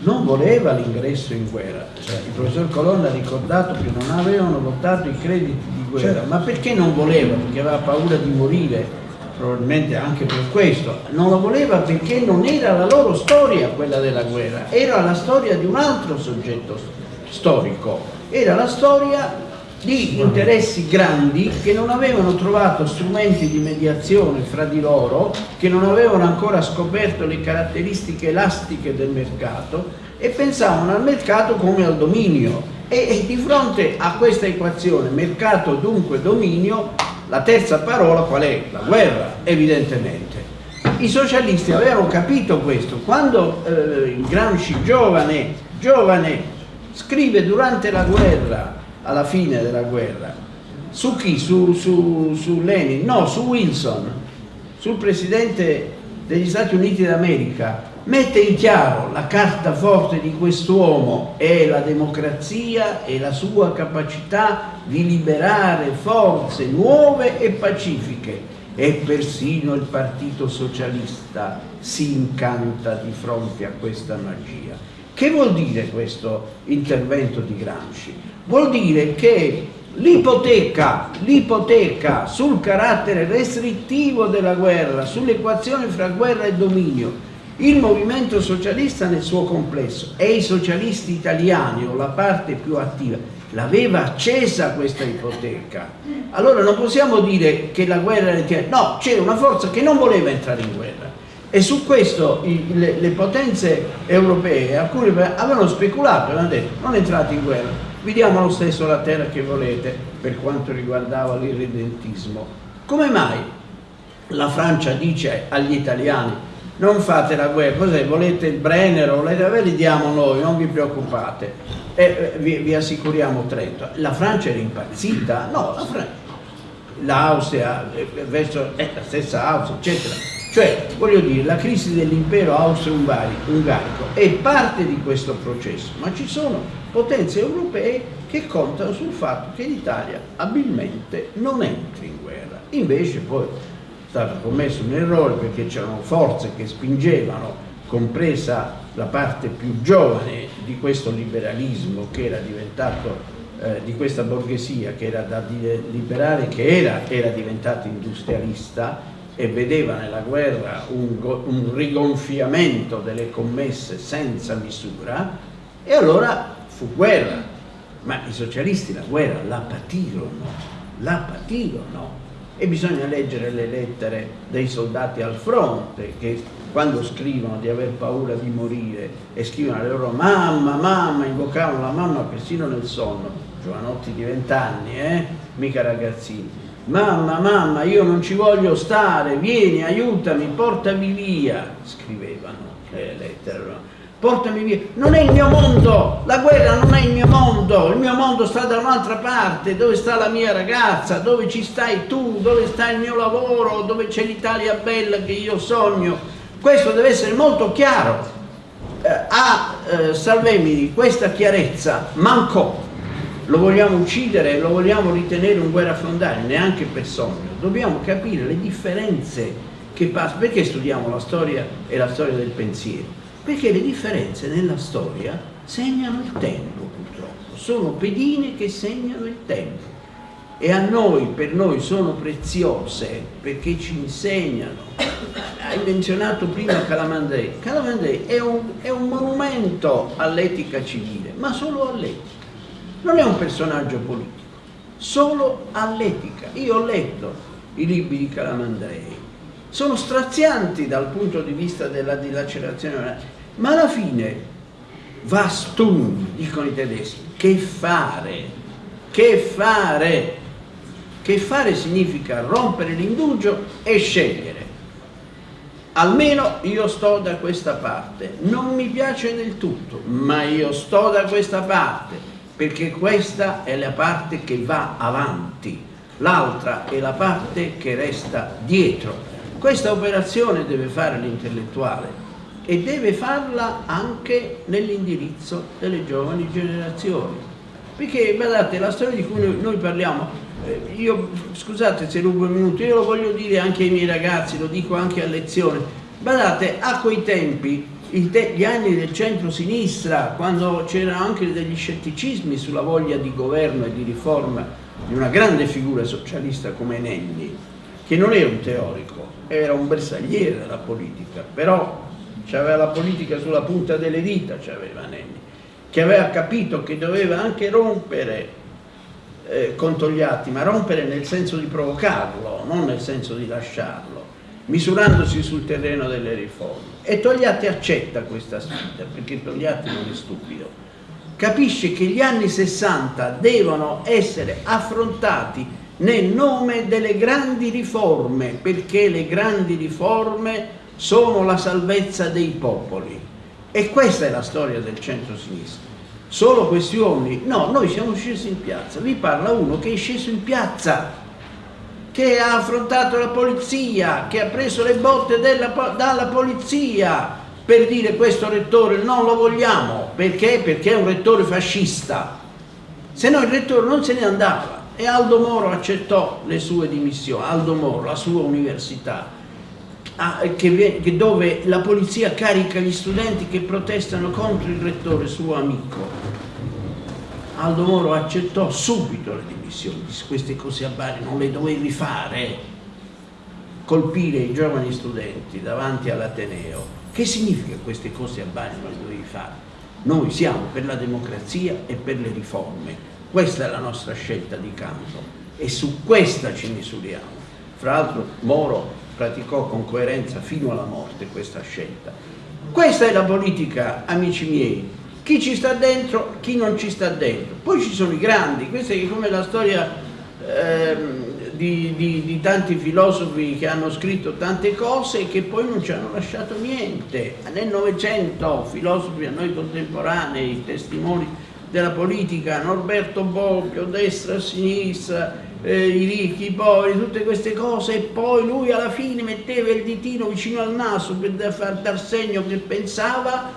non voleva l'ingresso in guerra. Cioè, il professor Colonna ha ricordato che non avevano votato i crediti di guerra, certo. ma perché non voleva? Perché aveva paura di morire probabilmente anche per questo, non lo voleva perché non era la loro storia quella della guerra, era la storia di un altro soggetto storico, era la storia di interessi grandi che non avevano trovato strumenti di mediazione fra di loro, che non avevano ancora scoperto le caratteristiche elastiche del mercato e pensavano al mercato come al dominio. E, e di fronte a questa equazione mercato dunque dominio la terza parola qual è? La guerra, evidentemente. I socialisti avevano capito questo. Quando eh, Gramsci, giovane, giovane, scrive durante la guerra, alla fine della guerra, su chi? Su, su, su Lenin? No, su Wilson, sul presidente degli Stati Uniti d'America, mette in chiaro la carta forte di quest'uomo è la democrazia e la sua capacità di liberare forze nuove e pacifiche e persino il partito socialista si incanta di fronte a questa magia. Che vuol dire questo intervento di Gramsci? Vuol dire che l'ipoteca, sul carattere restrittivo della guerra, sull'equazione fra guerra e dominio, il movimento socialista nel suo complesso e i socialisti italiani o la parte più attiva l'aveva accesa questa ipoteca. Allora non possiamo dire che la guerra era no, c'era una forza che non voleva entrare in guerra. E su questo i, le, le, potenze europee alcune avevano speculato avevano detto non entrate in guerra vi diamo lo stesso la terra che volete per quanto riguardava l'irredentismo. Come mai la Francia dice agli italiani non fate la guerra, cos'è? Volete il Brenner, volete, ve li diamo noi, non vi preoccupate, e eh, vi, vi, assicuriamo Trento. La Francia era impazzita? No, la l'Austria, eh, verso eh, la stessa Austria, eccetera. Cioè, voglio dire, la crisi dell'impero austro-ungarico è parte di questo processo, ma ci sono potenze europee che contano sul fatto che l'Italia abilmente non entri in guerra. Invece poi stato commesso un errore perché c'erano forze che spingevano, compresa la parte più giovane di questo liberalismo che era diventato, eh, di questa borghesia che era da liberare, che era, era diventata industrialista e vedeva nella guerra un, un rigonfiamento delle commesse senza misura e allora fu guerra, ma i socialisti la guerra la patirono, la patirono e bisogna leggere le lettere dei soldati al fronte che quando scrivono di aver paura di morire e scrivono alle loro mamma, mamma, invocavano la mamma persino nel sonno, giovanotti di vent'anni, eh? mica ragazzini. Mamma, mamma, io non ci voglio stare, vieni, aiutami, portami via, scrivevano le lettere portami via. Non è il mio mondo, la guerra non è il mio mondo, il mio mondo sta da un'altra parte, dove sta la mia ragazza, dove ci stai tu, dove sta il mio lavoro, dove c'è l'Italia bella che io sogno. Questo deve essere molto chiaro. Eh, a eh, Salvemini questa chiarezza mancò. Lo vogliamo uccidere, lo vogliamo ritenere un guerrafondario, neanche per sogno. Dobbiamo capire le differenze che passano. Perché studiamo la storia e la storia del pensiero? Perché le differenze nella storia segnano il tempo purtroppo, sono pedine che segnano il tempo e a noi, per noi sono preziose perché ci insegnano. Hai menzionato prima Calamandrei, Calamandrei è un, è un monumento all'etica civile, ma solo all'etica, non è un personaggio politico, solo all'etica. Io ho letto i libri di Calamandrei, sono strazianti dal punto di vista della dilacerazione ma alla fine was tun, dicono i tedeschi, che fare, che fare, che fare significa rompere l'indugio e scegliere. Almeno io sto da questa parte, non mi piace del tutto, ma io sto da questa parte, perché questa è la parte che va avanti, l'altra è la parte che resta dietro. Questa operazione deve fare l'intellettuale, e deve farla anche nell'indirizzo delle giovani generazioni. Perché, guardate, la storia di cui noi, parliamo, eh, io, scusate se rubo un minuto, io lo voglio dire anche ai miei ragazzi, lo dico anche a lezione, guardate, a quei tempi, te gli anni del centro-sinistra, quando c'erano anche degli scetticismi sulla voglia di governo e di riforma di una grande figura socialista come Nenni, che non era un teorico, era un bersagliere della politica, però aveva la politica sulla punta delle dita, c'aveva Nenni, che aveva capito che doveva anche rompere eh, con Togliatti, ma rompere nel senso di provocarlo, non nel senso di lasciarlo, misurandosi sul terreno delle riforme. E Togliatti accetta questa sfida, perché Togliatti non è stupido. Capisce che gli anni 60 devono essere affrontati nel nome delle grandi riforme, perché le grandi riforme sono la salvezza dei popoli. E questa è la storia del centro-sinistra. Solo questi uomini? No, noi siamo scesi in piazza. Vi parla uno che è sceso in piazza, che ha affrontato la polizia, che ha preso le botte della, dalla polizia per dire questo rettore non lo vogliamo. Perché? Perché è un rettore fascista. Se no il rettore non se ne andava. E Aldo Moro accettò le sue dimissioni, Aldo Moro, la sua università che, che dove la polizia carica gli studenti che protestano contro il rettore suo amico. Aldo Moro accettò subito le dimissioni, disse queste cose a Bari non le dovevi fare, colpire i giovani studenti davanti all'Ateneo. Che significa queste cose a Bari non le dovevi fare? Noi siamo per la democrazia e per le riforme, questa è la nostra scelta di campo e su questa ci misuriamo. Fra l'altro Moro praticò con coerenza fino alla morte questa scelta. Questa è la politica, amici miei, chi ci sta dentro, chi non ci sta dentro. Poi ci sono i grandi, questa è come la storia eh, di, di, di, tanti filosofi che hanno scritto tante cose e che poi non ci hanno lasciato niente. Nel Novecento, filosofi a noi contemporanei, testimoni della politica, Norberto Bobbio, destra, sinistra, eh, i ricchi, i poveri, tutte queste cose e poi lui alla fine metteva il ditino vicino al naso per far dar segno che pensava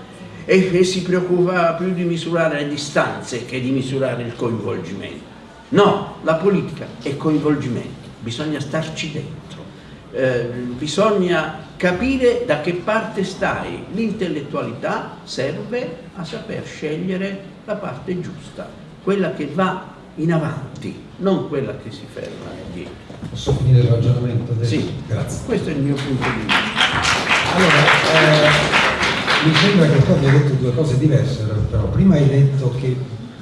e, e si preoccupava più di misurare le distanze che di misurare il coinvolgimento. No, la politica è coinvolgimento, bisogna starci dentro, eh, bisogna capire da che parte stai. L'intellettualità serve a saper scegliere la parte giusta, quella che va in avanti, non quella che si ferma indietro. Posso finire il ragionamento? Del... Sì, grazie. Questo è il mio punto di vista. Allora, eh, mi sembra che tu abbia detto due cose diverse, però prima hai detto che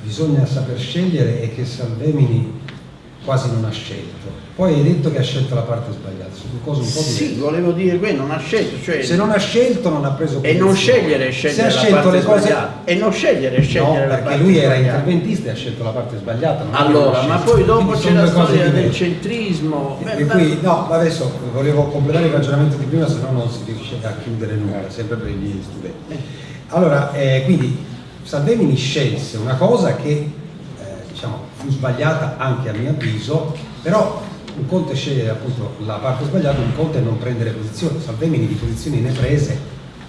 bisogna saper scegliere e che Salvemini quasi non ha scelto. Poi hai detto che ha scelto la parte sbagliata, su cose un po' diverse. Sì, volevo dire quello, non ha scelto, cioè Se non ha scelto non ha preso e non posizione. scegliere è Se scegliere ha la scelto le cose. E non scegliere è scegliere no, perché lui era sbagliata. interventista e ha scelto la parte sbagliata. Allora, ma poi dopo c'è la storia del diverse. centrismo. E Beh, qui, no, ma adesso volevo completare il ragionamento di prima, se no non si riesce a chiudere nulla, sempre per i miei studenti. Allora, eh, quindi Salvemini scelse una cosa che eh, diciamo, fu sbagliata anche a mio avviso, però un conto è scegliere appunto la parte sbagliata, un conto è non prendere posizione. Salvemini di posizioni ne prese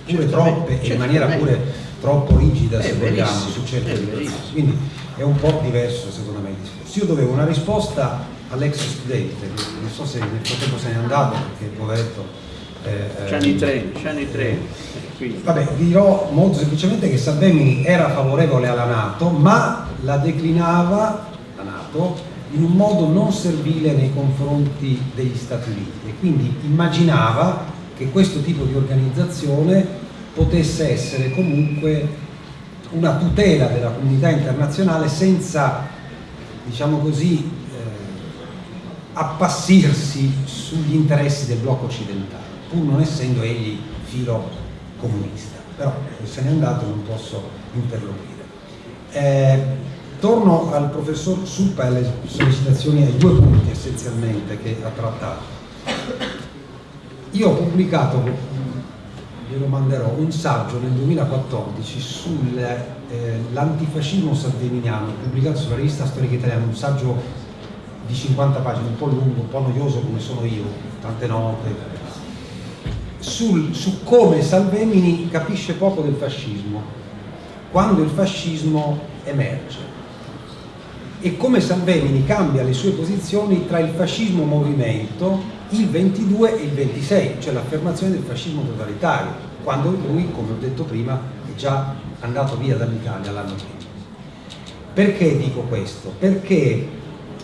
pure troppe e in maniera pure troppo rigida se vogliamo su certe situazioni. Quindi è un po' diverso secondo me il discorso. Io dovevo una risposta all'ex studente, non so se nel frattempo se n'è andato perché poveretto. eh, C'hanno i eh, treni, c'hanno i eh, quindi. Vabbè, dirò molto semplicemente che Salvemini era favorevole alla Nato, ma la declinava, la Nato, in un modo non servile nei confronti degli Stati Uniti e quindi immaginava che questo tipo di organizzazione potesse essere comunque una tutela della comunità internazionale senza, diciamo così, eh, appassirsi sugli interessi del blocco occidentale, pur non essendo egli filo comunista. Però se n'è andato non posso interloquire. Eh, torno al professor Suppa e alle sollecitazioni ai due punti essenzialmente che ha trattato. Io ho pubblicato, glielo manderò, un saggio nel 2014 sull'antifascismo salveminiano, pubblicato sulla rivista Storica Italiana, un saggio di 50 pagine, un po' lungo, un po' noioso come sono io, tante note, sul- su come Salvemini capisce poco del fascismo, quando il fascismo emerge e come Salvemini cambia le sue posizioni tra il fascismo movimento, il 22 e il 26, cioè l'affermazione del fascismo totalitario, quando lui, come ho detto prima, è già andato via dall'Italia l'anno prima. Perché dico questo? Perché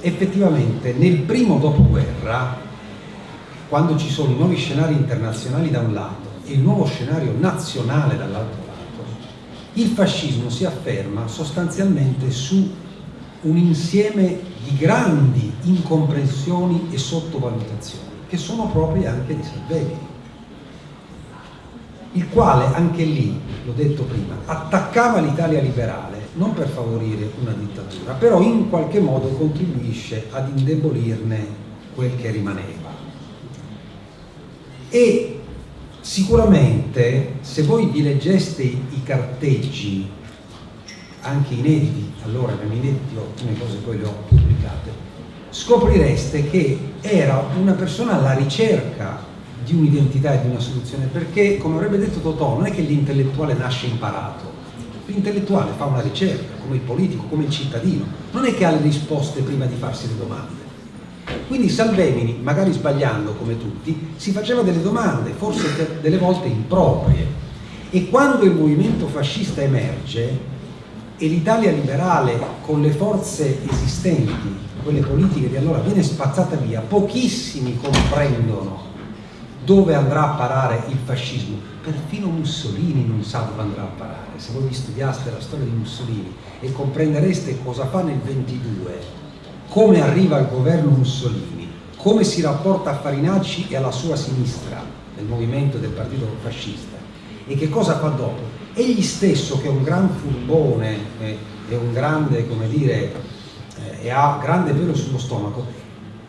effettivamente nel primo dopoguerra, quando ci sono nuovi scenari internazionali da un lato e il nuovo scenario nazionale dall'altro lato, il fascismo si afferma sostanzialmente su un insieme di grandi incomprensioni e sottovalutazioni, che sono proprie anche di Salvemini, il quale anche lì, l'ho detto prima, attaccava l'Italia liberale non per favorire una dittatura, però in qualche modo contribuisce ad indebolirne quel che rimaneva. E sicuramente se voi vi leggeste i carteggi, anche inediti, allora erano inediti, alcune cose poi le ho pubblicate, scoprireste che era una persona alla ricerca di un'identità e di una soluzione, perché come avrebbe detto Totò, non è che l'intellettuale nasce imparato, l'intellettuale fa una ricerca, come il politico, come il cittadino, non è che ha le risposte prima di farsi le domande. Quindi Salvemini, magari sbagliando come tutti, si faceva delle domande, forse de- delle volte improprie. E quando il movimento fascista emerge e l'Italia liberale con le forze esistenti, quelle politiche di allora, viene spazzata via, pochissimi comprendono dove andrà a parare il fascismo. Perfino Mussolini non sa dove andrà a parare. Se voi vi studiaste la storia di Mussolini e comprendereste cosa fa nel 22, come arriva al governo Mussolini, come si rapporta a Farinacci e alla sua sinistra nel movimento del partito fascista e che cosa fa dopo. Egli stesso che è un gran furbone, eh, è un grande, come dire, eh, e ha grande pelo sullo stomaco,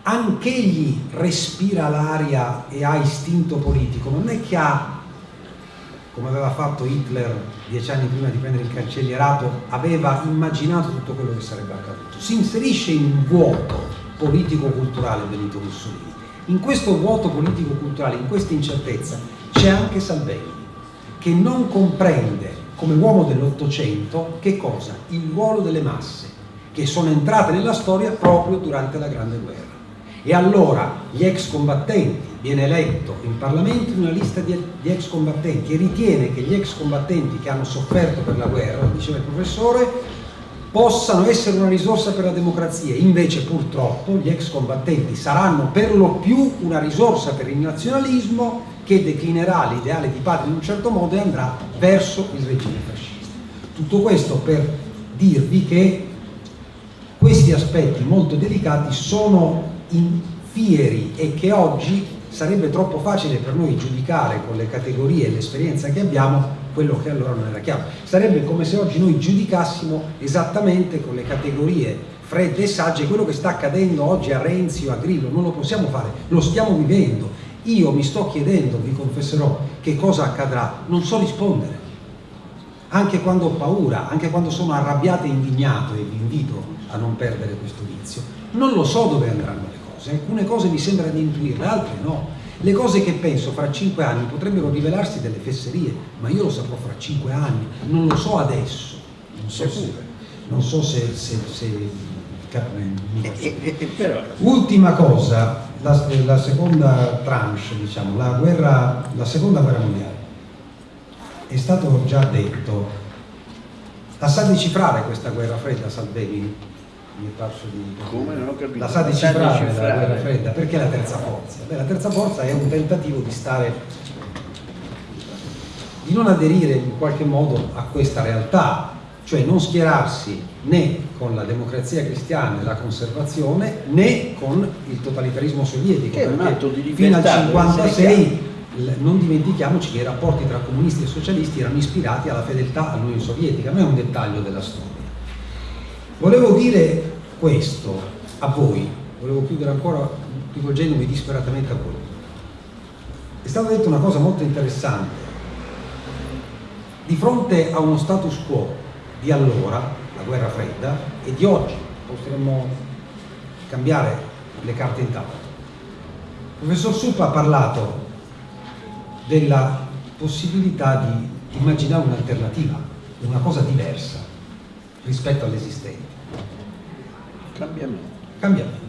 anch'egli respira l'aria e ha istinto politico, non è che ha come aveva fatto Hitler dieci anni prima di prendere il cancellierato, aveva immaginato tutto quello che sarebbe accaduto. Si inserisce in un vuoto politico-culturale Benito Mussolini. In questo vuoto politico-culturale, in questa incertezza, c'è anche Salvini, che non comprende, come uomo dell'Ottocento, che cosa? Il ruolo delle masse, che sono entrate nella storia proprio durante la Grande Guerra. E allora gli ex combattenti, viene eletto in Parlamento una lista di, di, ex combattenti e ritiene che gli ex combattenti che hanno sofferto per la guerra, diceva il professore, possano essere una risorsa per la democrazia. Invece purtroppo gli ex combattenti saranno per lo più una risorsa per il nazionalismo che declinerà l'ideale di patria in un certo modo e andrà verso il regime fascista. Tutto questo per dirvi che questi aspetti molto delicati sono infieri e che oggi sarebbe troppo facile per noi giudicare con le categorie e l'esperienza che abbiamo quello che allora non era chiaro. Sarebbe come se oggi noi giudicassimo esattamente con le categorie fredde e sagge quello che sta accadendo oggi a Renzi o a Grillo, non lo possiamo fare, lo stiamo vivendo. Io mi sto chiedendo, vi confesserò, che cosa accadrà, non so rispondere. Anche quando ho paura, anche quando sono arrabbiato e indignato, e vi invito a non perdere questo vizio, non lo so dove andranno le cose, alcune cose mi sembra di intuirle, altre no. Le cose che penso fra cinque anni potrebbero rivelarsi delle fesserie, ma io lo saprò fra cinque anni, non lo so adesso, non so se, non so se, se, se Ultima cosa, la, la, seconda tranche, diciamo, la, guerra, la seconda guerra mondiale. È stato già detto, la sa decifrare questa guerra fredda Salvini? Mi parso di... Come non ho capito? La sa decifrare la guerra fredda, perché la terza forza? Beh, la terza forza è un tentativo di stare, di non aderire in qualche modo a questa realtà, cioè non schierarsi né con la democrazia cristiana e la conservazione né con il totalitarismo sovietico che è un atto di fino al 1956 non dimentichiamoci che i rapporti tra comunisti e socialisti erano ispirati alla fedeltà all'Unione Sovietica, non è un dettaglio della storia. Volevo dire questo a voi, volevo chiudere ancora rivolgendomi disperatamente a voi. È stata detta una cosa molto interessante. Di fronte a uno status quo di allora, la guerra fredda, e di oggi. Potremmo cambiare le carte in tavola. Il professor Suppa ha parlato della possibilità di immaginare un'alternativa, una cosa diversa rispetto all'esistente. Cambiamento. Cambiamento.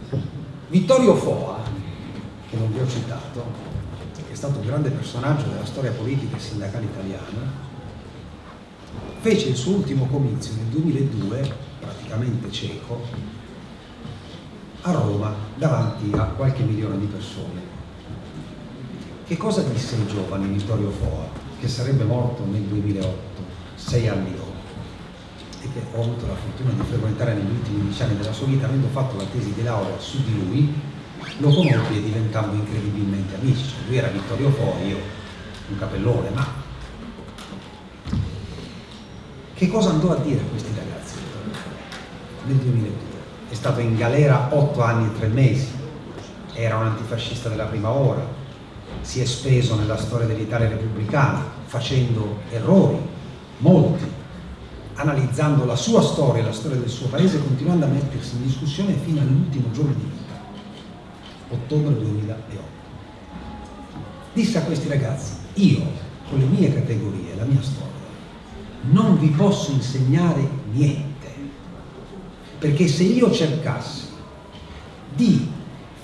Vittorio Foa, che non vi ho citato, che è stato un grande personaggio della storia politica e sindacale italiana, fece il suo ultimo comizio nel 2002, praticamente cieco, a Roma davanti a qualche milione di persone. Che cosa disse il giovane Vittorio Foa, che sarebbe morto nel 2008, sei anni dopo, e che ho avuto la fortuna di frequentare negli ultimi dieci anni della sua vita, avendo fatto la tesi di laurea su di lui, lo conobbi e diventammo incredibilmente amici. Lui era Vittorio Foa, io un capellone, ma che cosa andò a dire a questi ragazzi nel 2002? È stato in galera otto anni e tre mesi, era un antifascista della prima ora, si è speso nella storia dell'Italia repubblicana facendo errori, molti, analizzando la sua storia la storia del suo paese, continuando a mettersi in discussione fino all'ultimo giorno di vita, ottobre 2008. Disse a questi ragazzi, io con le mie categorie, la mia storia, non vi posso insegnare niente, perché se io cercassi di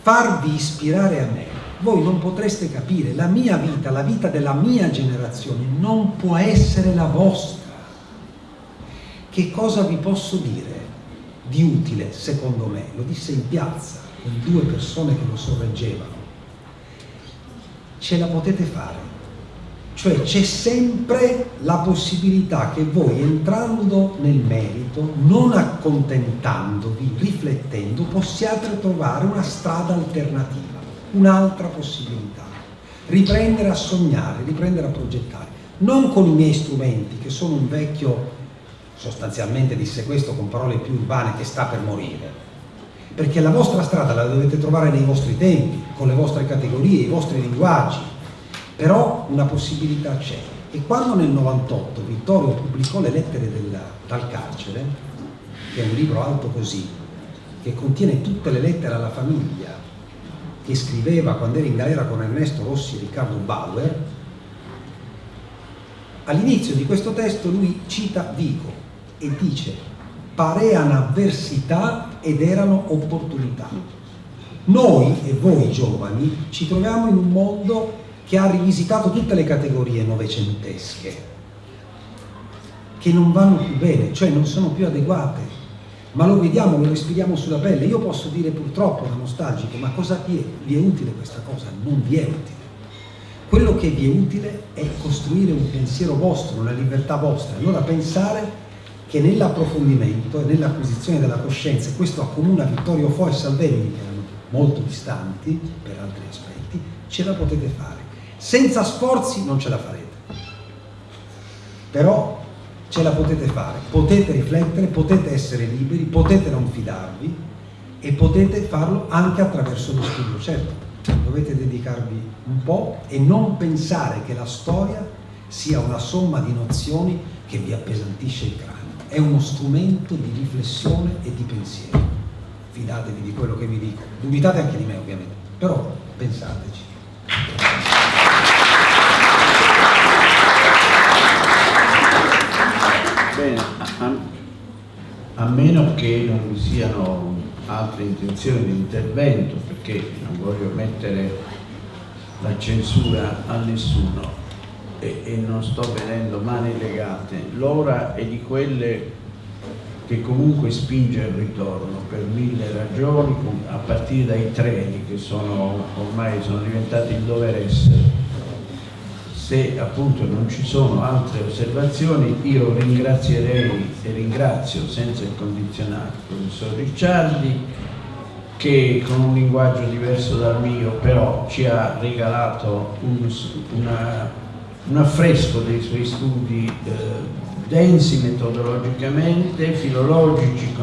farvi ispirare a me, voi non potreste capire, la mia vita, la vita della mia generazione non può essere la vostra. Che cosa vi posso dire di utile, secondo me? Lo disse in piazza, con due persone che lo sorreggevano. Ce la potete fare, cioè c'è sempre la possibilità che voi entrando nel merito, non accontentandovi, riflettendo, possiate trovare una strada alternativa, un'altra possibilità. Riprendere a sognare, riprendere a progettare. Non con i miei strumenti, che sono un vecchio, sostanzialmente disse questo con parole più urbane, che sta per morire. Perché la vostra strada la dovete trovare nei vostri tempi, con le vostre categorie, i vostri linguaggi, però una possibilità c'è. E quando nel 98 Vittorio pubblicò le lettere della, dal carcere, che è un libro alto così, che contiene tutte le lettere alla famiglia che scriveva quando era in galera con Ernesto Rossi e Riccardo Bauer, all'inizio di questo testo lui cita Vico e dice pareano avversità ed erano opportunità. Noi e voi giovani ci troviamo in un mondo che ha rivisitato tutte le categorie novecentesche, che non vanno più bene, cioè non sono più adeguate, ma lo vediamo, lo respiriamo sulla pelle. Io posso dire purtroppo da nostalgico, ma cosa vi è, vi è utile questa cosa? Non vi è utile. Quello che vi è utile è costruire un pensiero vostro, una libertà vostra, allora pensare che nell'approfondimento e nell'acquisizione della coscienza, questo accomuna Vittorio Fo e Salvemini, che erano molto distanti per altri aspetti, ce la potete fare. Senza sforzi non ce la farete. Però ce la potete fare, potete riflettere, potete essere liberi, potete non fidarvi e potete farlo anche attraverso lo studio. Certo, dovete dedicarvi un po' e non pensare che la storia sia una somma di nozioni che vi appesantisce il cranio. È uno strumento di riflessione e di pensiero. Fidatevi di quello che vi dico. Dubitate anche di me ovviamente, però pensateci. Bene, a, a meno che non vi siano altre intenzioni di intervento, perché non voglio mettere la censura a nessuno e, e non sto vedendo mani legate, l'ora è di quelle che comunque spinge al ritorno per mille ragioni, a partire dai treni che sono, ormai sono diventati il dover essere. Se appunto non ci sono altre osservazioni, io ringrazierei e ringrazio senza il condizionato il professor Ricciardi che con un linguaggio diverso dal mio però ci ha regalato un, una, un affresco dei suoi studi eh, densi metodologicamente, filologici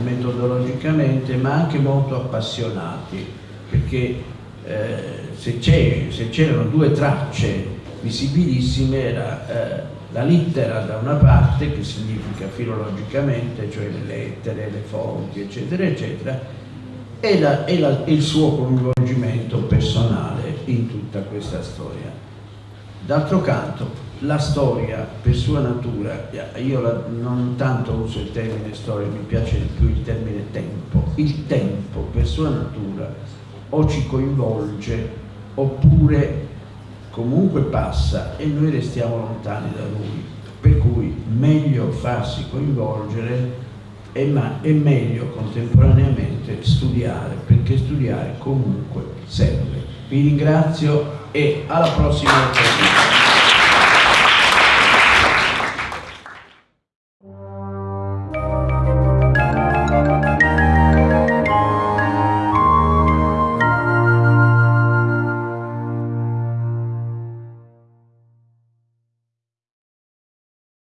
metodologicamente, ma anche molto appassionati, perché eh, se c'erano due tracce visibilissime era eh, la littera da una parte, che significa filologicamente, cioè le lettere, le fonti, eccetera, eccetera, e, la, e, la, e il suo coinvolgimento personale in tutta questa storia. D'altro canto, la storia per sua natura, io la, non tanto uso il termine storia, mi piace più il termine tempo, il tempo per sua natura o ci coinvolge oppure comunque passa e noi restiamo lontani da lui, per cui meglio farsi coinvolgere e, ma, è meglio contemporaneamente studiare, perché studiare comunque serve. Vi ringrazio e alla prossima occasione.